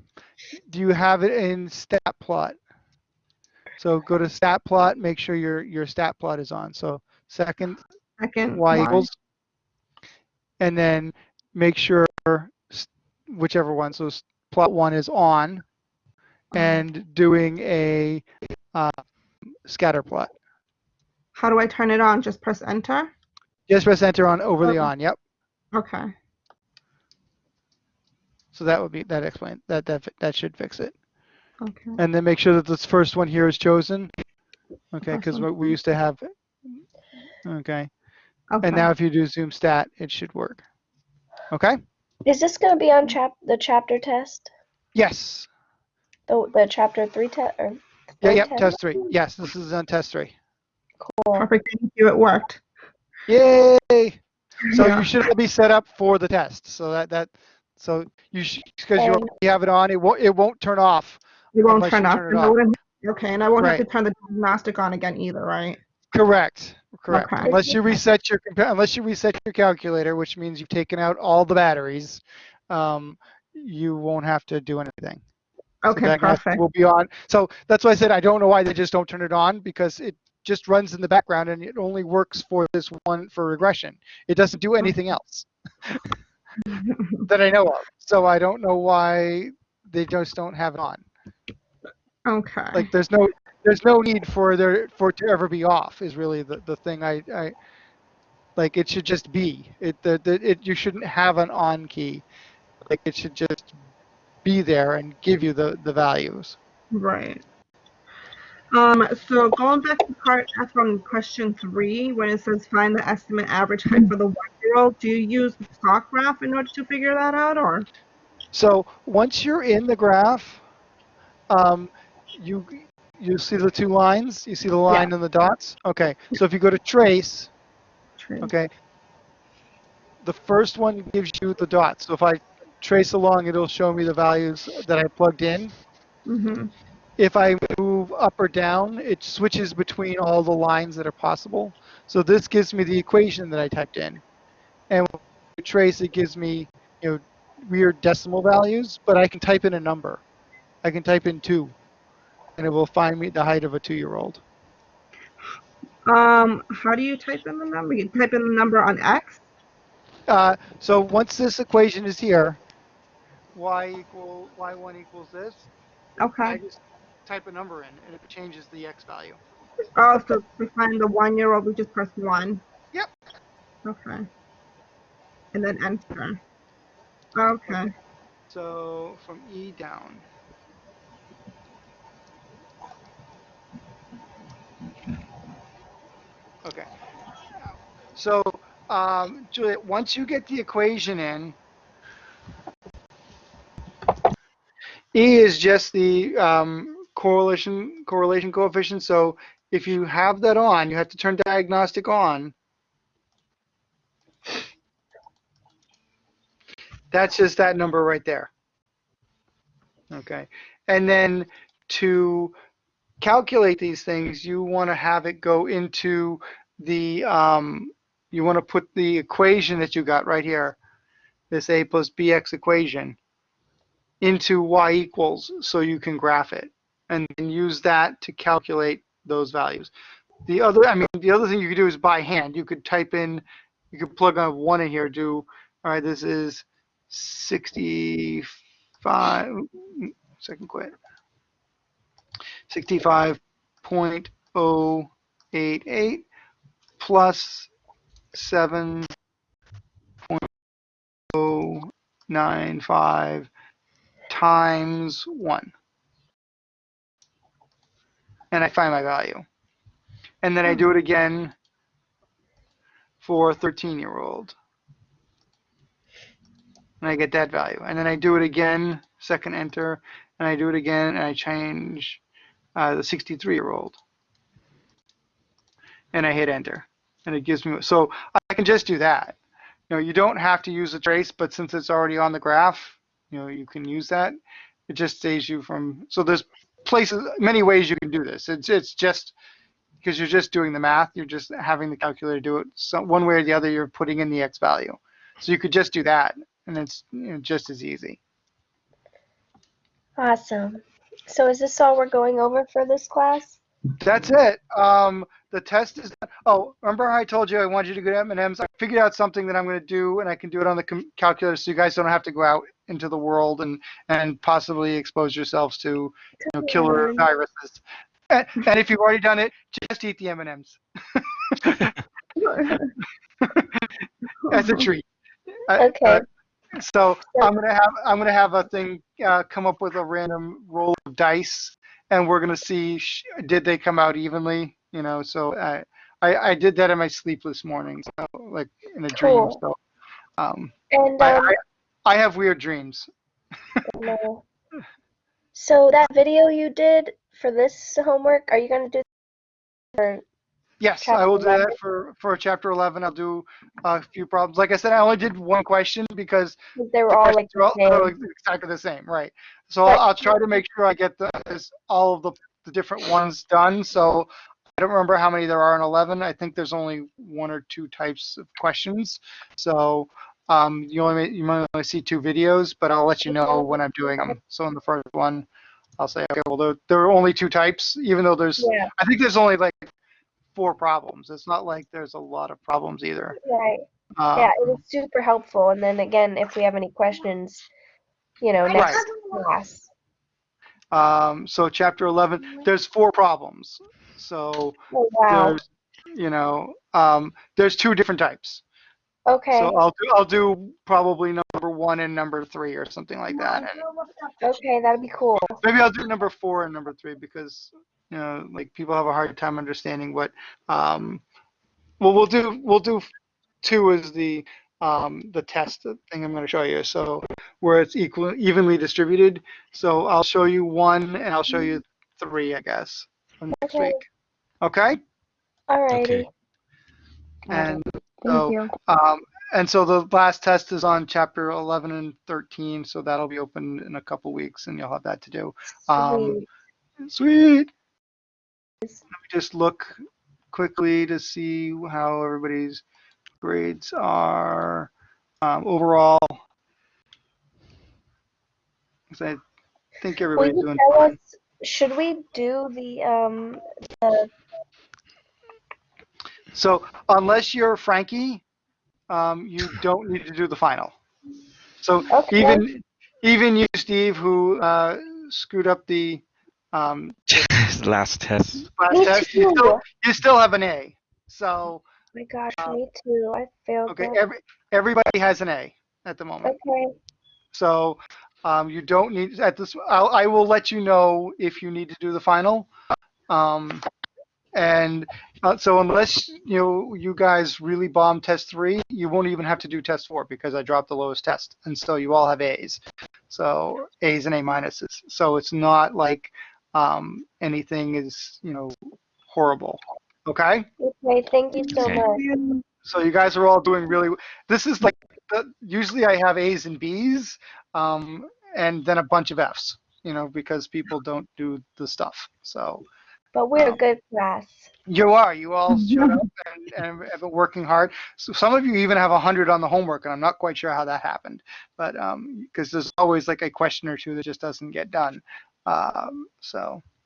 Do you have it in stat plot? So go to stat plot. Make sure your your stat plot is on. So second Second. y Y. equals, and then make sure whichever one. So plot one is on, and doing a uh, scatter plot. How do I turn it on? Just press enter. Just press enter on over the Okay. on. Yep. Okay. So that would be that explain that that that should fix it. Okay. And then make sure that this first one here is chosen. Okay, because Awesome. we used to have. Okay, Okay. and now if you do zoom stat, it should work. Okay. Is this going to be on chap the chapter test? Yes. The the chapter three test or Yeah. third Yep. test? Test three. Yes, this is on test three. Cool. Perfect. Thank you. It worked. Yay! So Yeah. you should all be set up for the test. So that that so you because you already have it on. It won't it won't turn off. It won't turn you off. turn it off. Okay, and I won't have to turn the diagnostic on again either, right? Correct. Correct. Okay. Unless you reset your unless you reset your calculator, which means you've taken out all the batteries, um, you won't have to do anything. So Okay, diagnostic perfect. Will be on. So that's why I said I don't know why they just don't turn it on because it just runs in the background and it only works for this one for regression. It doesn't do anything else that I know of. So I don't know why they just don't have it on. Okay. Like there's no there's no need for there for it to ever be off is really the, the thing I, I like it should just be. It the, the it you shouldn't have an on key. Like it should just be there and give you the, the values. Right. Um, so going back to part F on question three, when it says find the estimate average height for the one-year-old, do you use the stock graph in order to figure that out, or? So once you're in the graph, um, you you see the two lines. You see the line and the dots. Okay. So if you go to trace, okay, the first one gives you the dots. So if I trace along, it'll show me the values that I plugged in. Mm-hmm. If I move up or down, it switches between all the lines that are possible. So this gives me the equation that I typed in. And trace, it gives me, you know, weird decimal values, but I can type in a number. I can type in two, and it will find me the height of a two-year-old. Um, how do you type in the number? You type in the number on X? Uh, so once this equation is here, y equal y1 equals this. Okay. I just type a number in, and it changes the x value. Oh, so to find the one-year-old, we just press one. Yep. Okay. And then enter. Okay. So from E down. Okay. So, um, Juliet, once you get the equation in, E is just the um, correlation correlation coefficient. So if you have that on, you have to turn diagnostic on. That's just that number right there. Okay. And then to calculate these things, you want to have it go into the, um, you want to put the equation that you got right here, this a plus bx equation, into y equals so you can graph it and then use that to calculate those values. The other, I mean, the other thing you could do is by hand. You could type in, you could plug on one in here, do, all right, this is 65, second quit. 65.088 plus 7.095 times 1. And I find my value. And then I do it again for a 13 year old. And I get that value. And then I do it again, second enter, and I do it again, and I change uh, the 63 year old. And I hit enter. And it gives me, so I can just do that. You know, you don't have to use a trace, but since it's already on the graph, you know, you can use that. It just saves you from, so there's places, many ways you can do this. It's, it's just, because you're just doing the math, you're just having the calculator do it. So one way or the other, you're putting in the X value. So you could just do that, and it's you know, just as easy. Awesome. So is this all we're going over for this class? That's it. Um, the test is. Oh, remember how I told you I wanted you to go to M&M's? I figured out something that I'm going to do, and I can do it on the calculator, so you guys don't have to go out into the world and and possibly expose yourselves to you know, killer viruses. And, and if you've already done it, just eat the M&Ms as a treat. Uh, Okay. uh, so I'm gonna have I'm gonna have a thing uh, come up with a random roll of dice, and we're gonna see sh- did they come out evenly. You know, so I I, I did that in my sleepless morning, so like in a dream. Cool. So um, And I, um, I I have weird dreams. no. So that video you did for this homework, are you gonna do? For Yes, I will do 11? that for for chapter 11. I'll do a few problems. Like I said, I only did one question because they were the all like are all, exactly the same, right? So Right. I'll, I'll try to make sure I get the, this, all of the, the different ones done. So I don't remember how many there are in 11. I think there's only one or two types of questions. So um, you only you might only see two videos, but I'll let you know when I'm doing them. So in the first one, I'll say, okay, well there, there are only two types, even though there's Yeah. I think there's only like four problems. It's not like there's a lot of problems either. Right. Uh, Yeah, it was super helpful. And then again, if we have any questions, you know, next class. Um, so chapter 11, there's four problems. So Oh wow. there's, you know, um, there's two different types. Okay. So I'll do, I'll do probably number one and number three or something like that. And Okay, that'd be cool. maybe I'll do number four and number three because, you know, like people have a hard time understanding what, um, well, we'll do, we'll do two as the, um, the test thing I'm going to show you. So where it's equal, evenly distributed. So I'll show you one and I'll show you three, I guess, for next Okay. week. Okay? Alrighty. Okay. And so, um, and so the last test is on chapter 11 and 13. So that'll be open in a couple weeks and you'll have that to do. Um, Sweet. Sweet. Let me just look quickly to see how everybody's grades are um, overall. 'Cause I think Will everybody's you doing tell fine. us, should we do the, um, the, So unless you're Frankie, um, you don't need to do the final. So Okay. even even you, Steve, who uh, screwed up the um, Last test. last test, you still you still have an A. So my gosh, Uh, me too, I failed okay, that. every everybody has an A at the moment. Okay, So um, you don't need at this. I'll, I will let you know if you need to do the final. Um, and uh, so unless you know you guys really bomb test three, you won't even have to do test four because I dropped the lowest test, and so you all have A's. So A's and A minuses. So it's not like um, anything is you know horrible. Okay. okay, thank you so Okay. much. So you guys are all doing really. This is like the, usually I have A's and B's, um, and then a bunch of F's. You know, because people don't do the stuff. So But we're a Um, good class. you are. You all showed up and, and have been working hard. So some of you even have a hundred on the homework, and I'm not quite sure how that happened. But um because there's always like a question or two that just doesn't get done. Um, so, but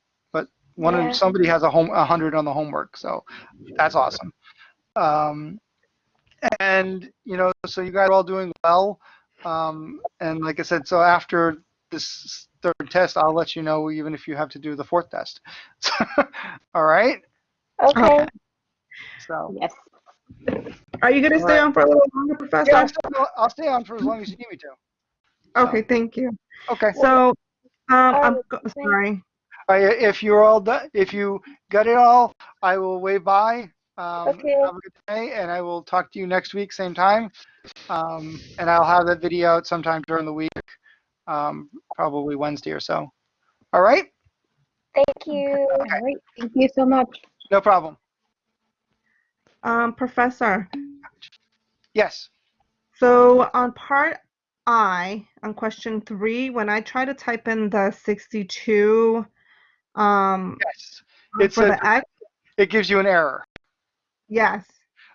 one Yeah. of somebody has a home a hundred on the homework, so that's awesome. Um, and you know, so you guys are all doing well. Um, and like I said, so after this third test, I'll let you know even if you have to do the fourth test. all right. Okay, So. Yes. Are you going to stay Alright. on for a little longer, Professor? Yeah, I'll, still, I'll stay on for as long as you need me to. Okay, thank you. Okay. So, um, I'm Um, go- sorry. If you're all done, if you got it all, I will wave bye. Um, Okay. Have a good day, and I will talk to you next week, same time. Um, and I'll have that video out sometime during the week, um, probably Wednesday or so. All right? thank you. All right. Thank you so much. No problem. Um, Professor, Yes. so on part I, on question three, when I try to type in the 62 um, Yes. It's for a, the X, it gives you an error. yes.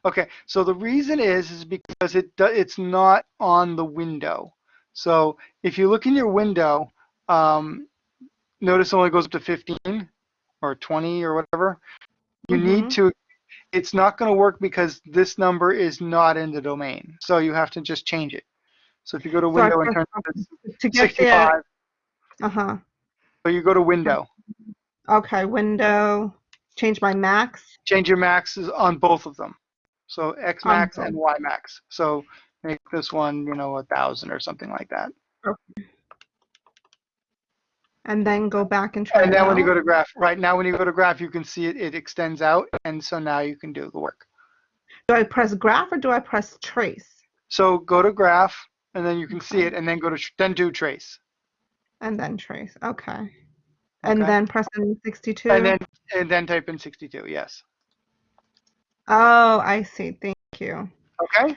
Okay, so the reason is is because it it's not on the window. So if you look in your window, um, notice it only goes up to 15 or 20 or whatever. You need Mhm. to. It's not going to work because this number is not in the domain. So you have to just change it. So if you go to So window and turn to To 65, there, uh-huh. so you go to window, Okay, window, change my max. change your maxes on both of them. So X max and Y max. So make this one, you know, a thousand or something like that. Okay. And then go back and try And then when you go to graph, right now when you go to graph, you can see it, it extends out, and so now you can do the work. Do I press graph or do I press trace? So go to graph, and then you can see it, and then go to, then do trace. And then trace, okay. And Okay. then press in 62? And then, and then type in 62, yes. Oh, I see, thank you. Okay?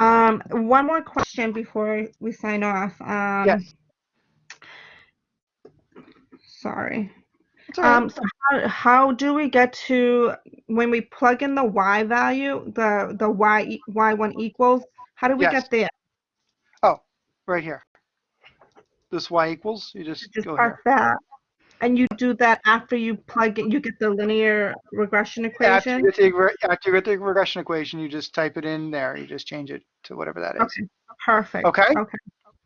Um, one more question before we sign off. Um, Yes. Sorry. Um, so how, how do we get to, when we plug in the y value, the, the y y1 equals, how do we Yes. get there? Oh, right here. This y equals, you just Just go here. that. And you do that after you plug in, you get the linear regression After equation? you, the, after you get the regression equation, you just type it in there. You just change it to whatever that is. Okay, perfect. Okay. Okay,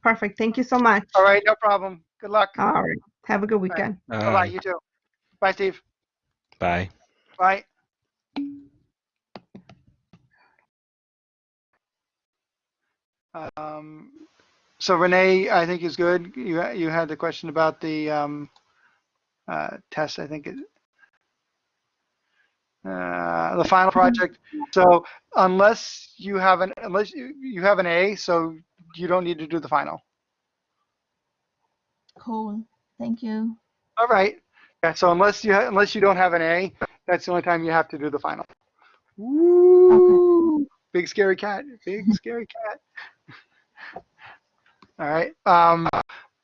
perfect. Thank you so much. All right, no problem. Good luck. All right. Have a good weekend. Bye-bye. Bye. You too. Bye, Steve. Bye. Bye. Um, so Renee, I think is good. You, you had the question about the, um, uh, test, I think it, uh, the final project. So unless you have an, unless you, you have an A, so you don't need to do the final. Cool. Thank you. All right. Yeah, so unless you, unless you don't have an A, that's the only time you have to do the final. Woo! Big scary cat, big scary cat. All right. Um,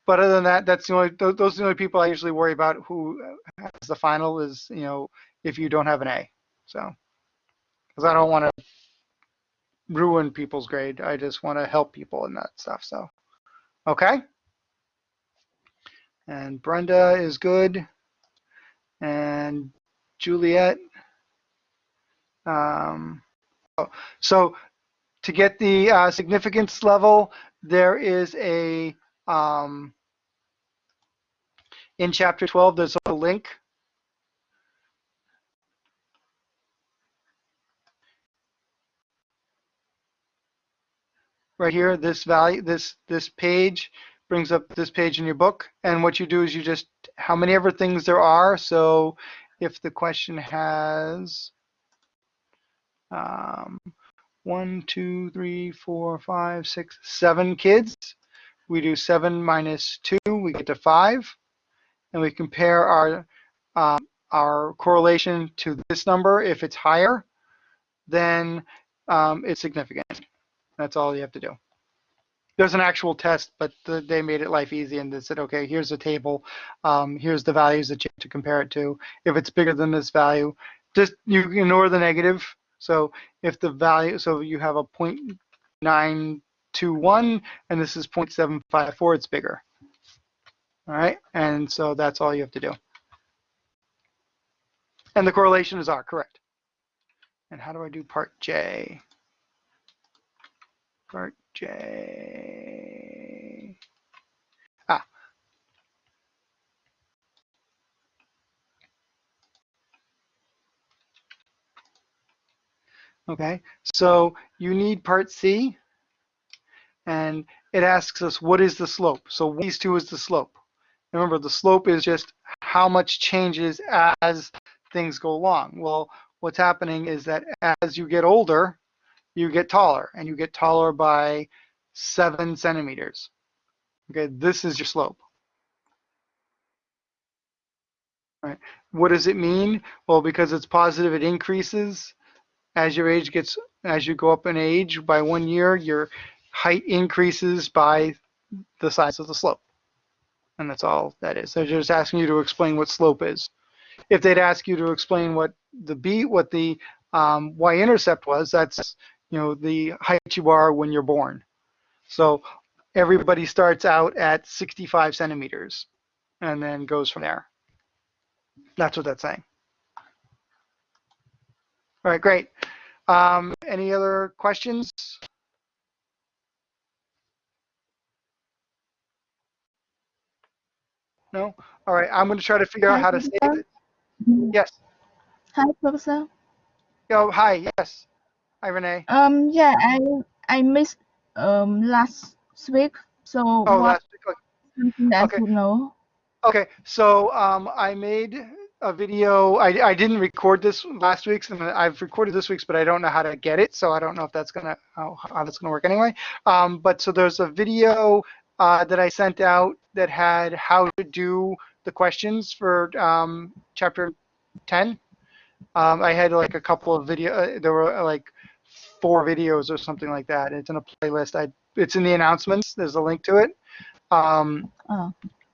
but other than that, that's the only, tho- those are the only people I usually worry about who has the final is, you know, if you don't have an A. So, because I don't want to ruin people's grade. I just want to help people in that stuff. So, okay. And Brenda is good. And Juliet. Um, oh, so to get the uh, significance level, there is a, um, in chapter 12, there's a link. Right here, this value, this, this page brings up this page in your book. And what you do is you just, how many ever things there are. So if the question has, um, one, two, three, four, five, six, seven kids. We do seven minus two, we get to five. And we compare our, um, our correlation to this number. If it's higher, then um, it's significant. That's all you have to do. There's an actual test, but the, they made it life easy and they said, okay, here's a table. Um, here's the values that you have to compare it to. If it's bigger than this value, just you ignore the negative. So if the value, so you have a 0.921 and this is 0.754, it's bigger. All right, and so that's all you have to do. And the correlation is R, correct. And how do I do part J? Part J. Ah. Okay, so you need part C, and it asks us what is the slope. So these two is the slope. Remember, the slope is just how much changes as things go along. Well, what's happening is that as you get older, you get taller, and you get taller by seven centimeters. Okay, this is your slope. What does it mean? Well, because it's positive, it increases as your age gets, as you go up in age by one year, your height increases by the size of the slope. And that's all that is. They're just asking you to explain what slope is. If they'd ask you to explain what the b, what the um, y-intercept was, that's you know the height you are when you're born. So everybody starts out at 65 centimeters and then goes from there. That's what that's saying. All right, great. Um, any other questions? No? All right, I'm going to try to figure out how to save it. Yes. Hi, Professor. Yo, hi, yes. Hi, Renee. Um, yeah, I I missed um last week, so Oh, what last week. okay. I know? Okay, so um, I made a video. I, I didn't record this last week's, and I've recorded this week's, but I don't know how to get it, so I don't know if that's gonna how, how that's gonna work anyway. Um, but so there's a video uh, that I sent out that had how to do the questions for um, chapter 10. Um, I had like a couple of video. Uh, there were uh, like four videos or something like that. It's in a playlist. I it's in the announcements. There's a link to it. Um, Oh,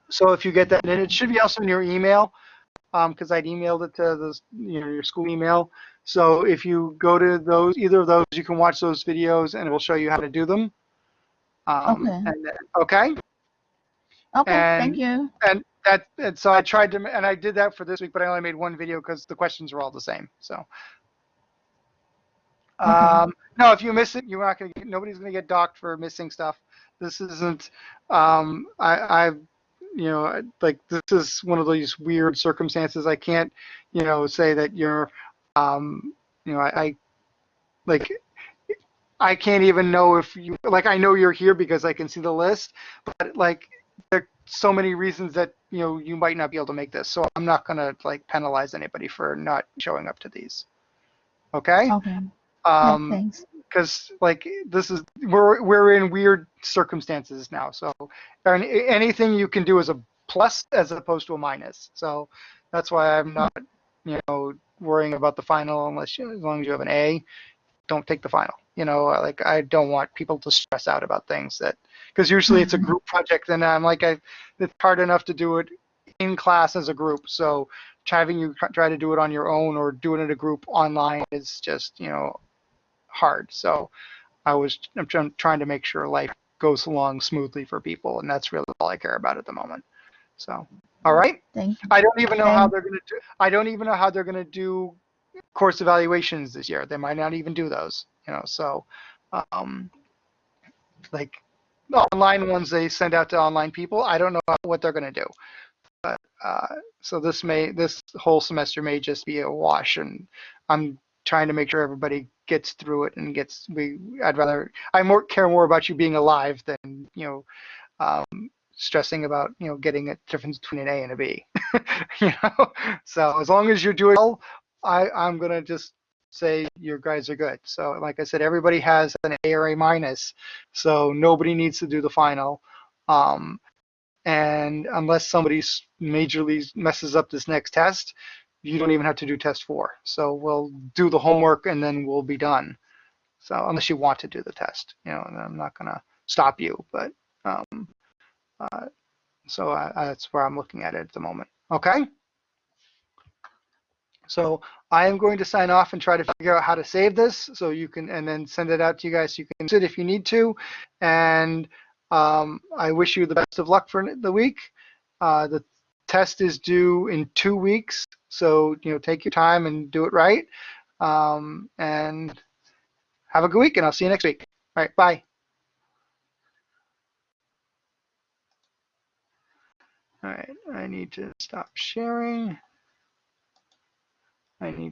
so if you get that, and it should be also in your email, because I'd emailed it to the you know your school email. So if you go to those, either of those, you can watch those videos, and it will show you how to do them. Um, Okay. And okay. okay, thank you. And that, and so I tried to, and I did that for this week, but I only made one video because the questions were all the same. So. Okay. Um, no, if you miss it, you're not gonna get, nobody's gonna get docked for missing stuff. This isn't, um, I, I, you know, like this is one of these weird circumstances. I can't, you know, say that you're, um, you know, I, I like, I can't even know if you, like, I know you're here because I can see the list, but like, there are so many reasons that, you know, you might not be able to make this. So I'm not gonna like penalize anybody for not showing up to these. Okay? Okay, yeah, Um, thanks. because like this is we're we're in weird circumstances now. So any, anything you can do is a plus as opposed to a minus. So that's why I'm not you know worrying about the final unless you, as long as you have an A, don't take the final. You know, like I don't want people to stress out about things that because usually it's a Mhm. group project and I'm like I it's hard enough to do it in class as a group. So having you try to do it on your own or do it in a group online is just, you know, hard. So I was I'm trying trying to make sure life goes along smoothly for people, and that's really all I care about at the moment. So, all right. Thank you. I don't even know how they're going to do. I don't even know how they're going to do course evaluations this year. They might not even do those. You know, so um, like the online ones they send out to online people. I don't know what they're going to do. But uh, so this may this whole semester may just be a wash, and I'm trying to make sure everybody gets through it and gets. We I'd rather I more care more about you being alive than you know. Um, stressing about you know getting a difference between an A and a B. you know, so as long as you're doing well, I I'm gonna just say your guys are good. So like I said, everybody has an A or A minus, so nobody needs to do the final. Um, and unless somebody majorly messes up this next test, you don't even have to do test four. So we'll do the homework and then we'll be done. So unless you want to do the test, you know, I'm not gonna stop you, but um, uh, so I, that's where I'm looking at it at the moment. Okay. So I am going to sign off and try to figure out how to save this so you can, and then send it out to you guys. so You can use it if you need to. And um, I wish you the best of luck for the week. Uh, the test is due in two weeks. So, you know, take your time and do it right. Um, and have a good week and I'll see you next week. All right. Bye. All right. I need to stop sharing. I need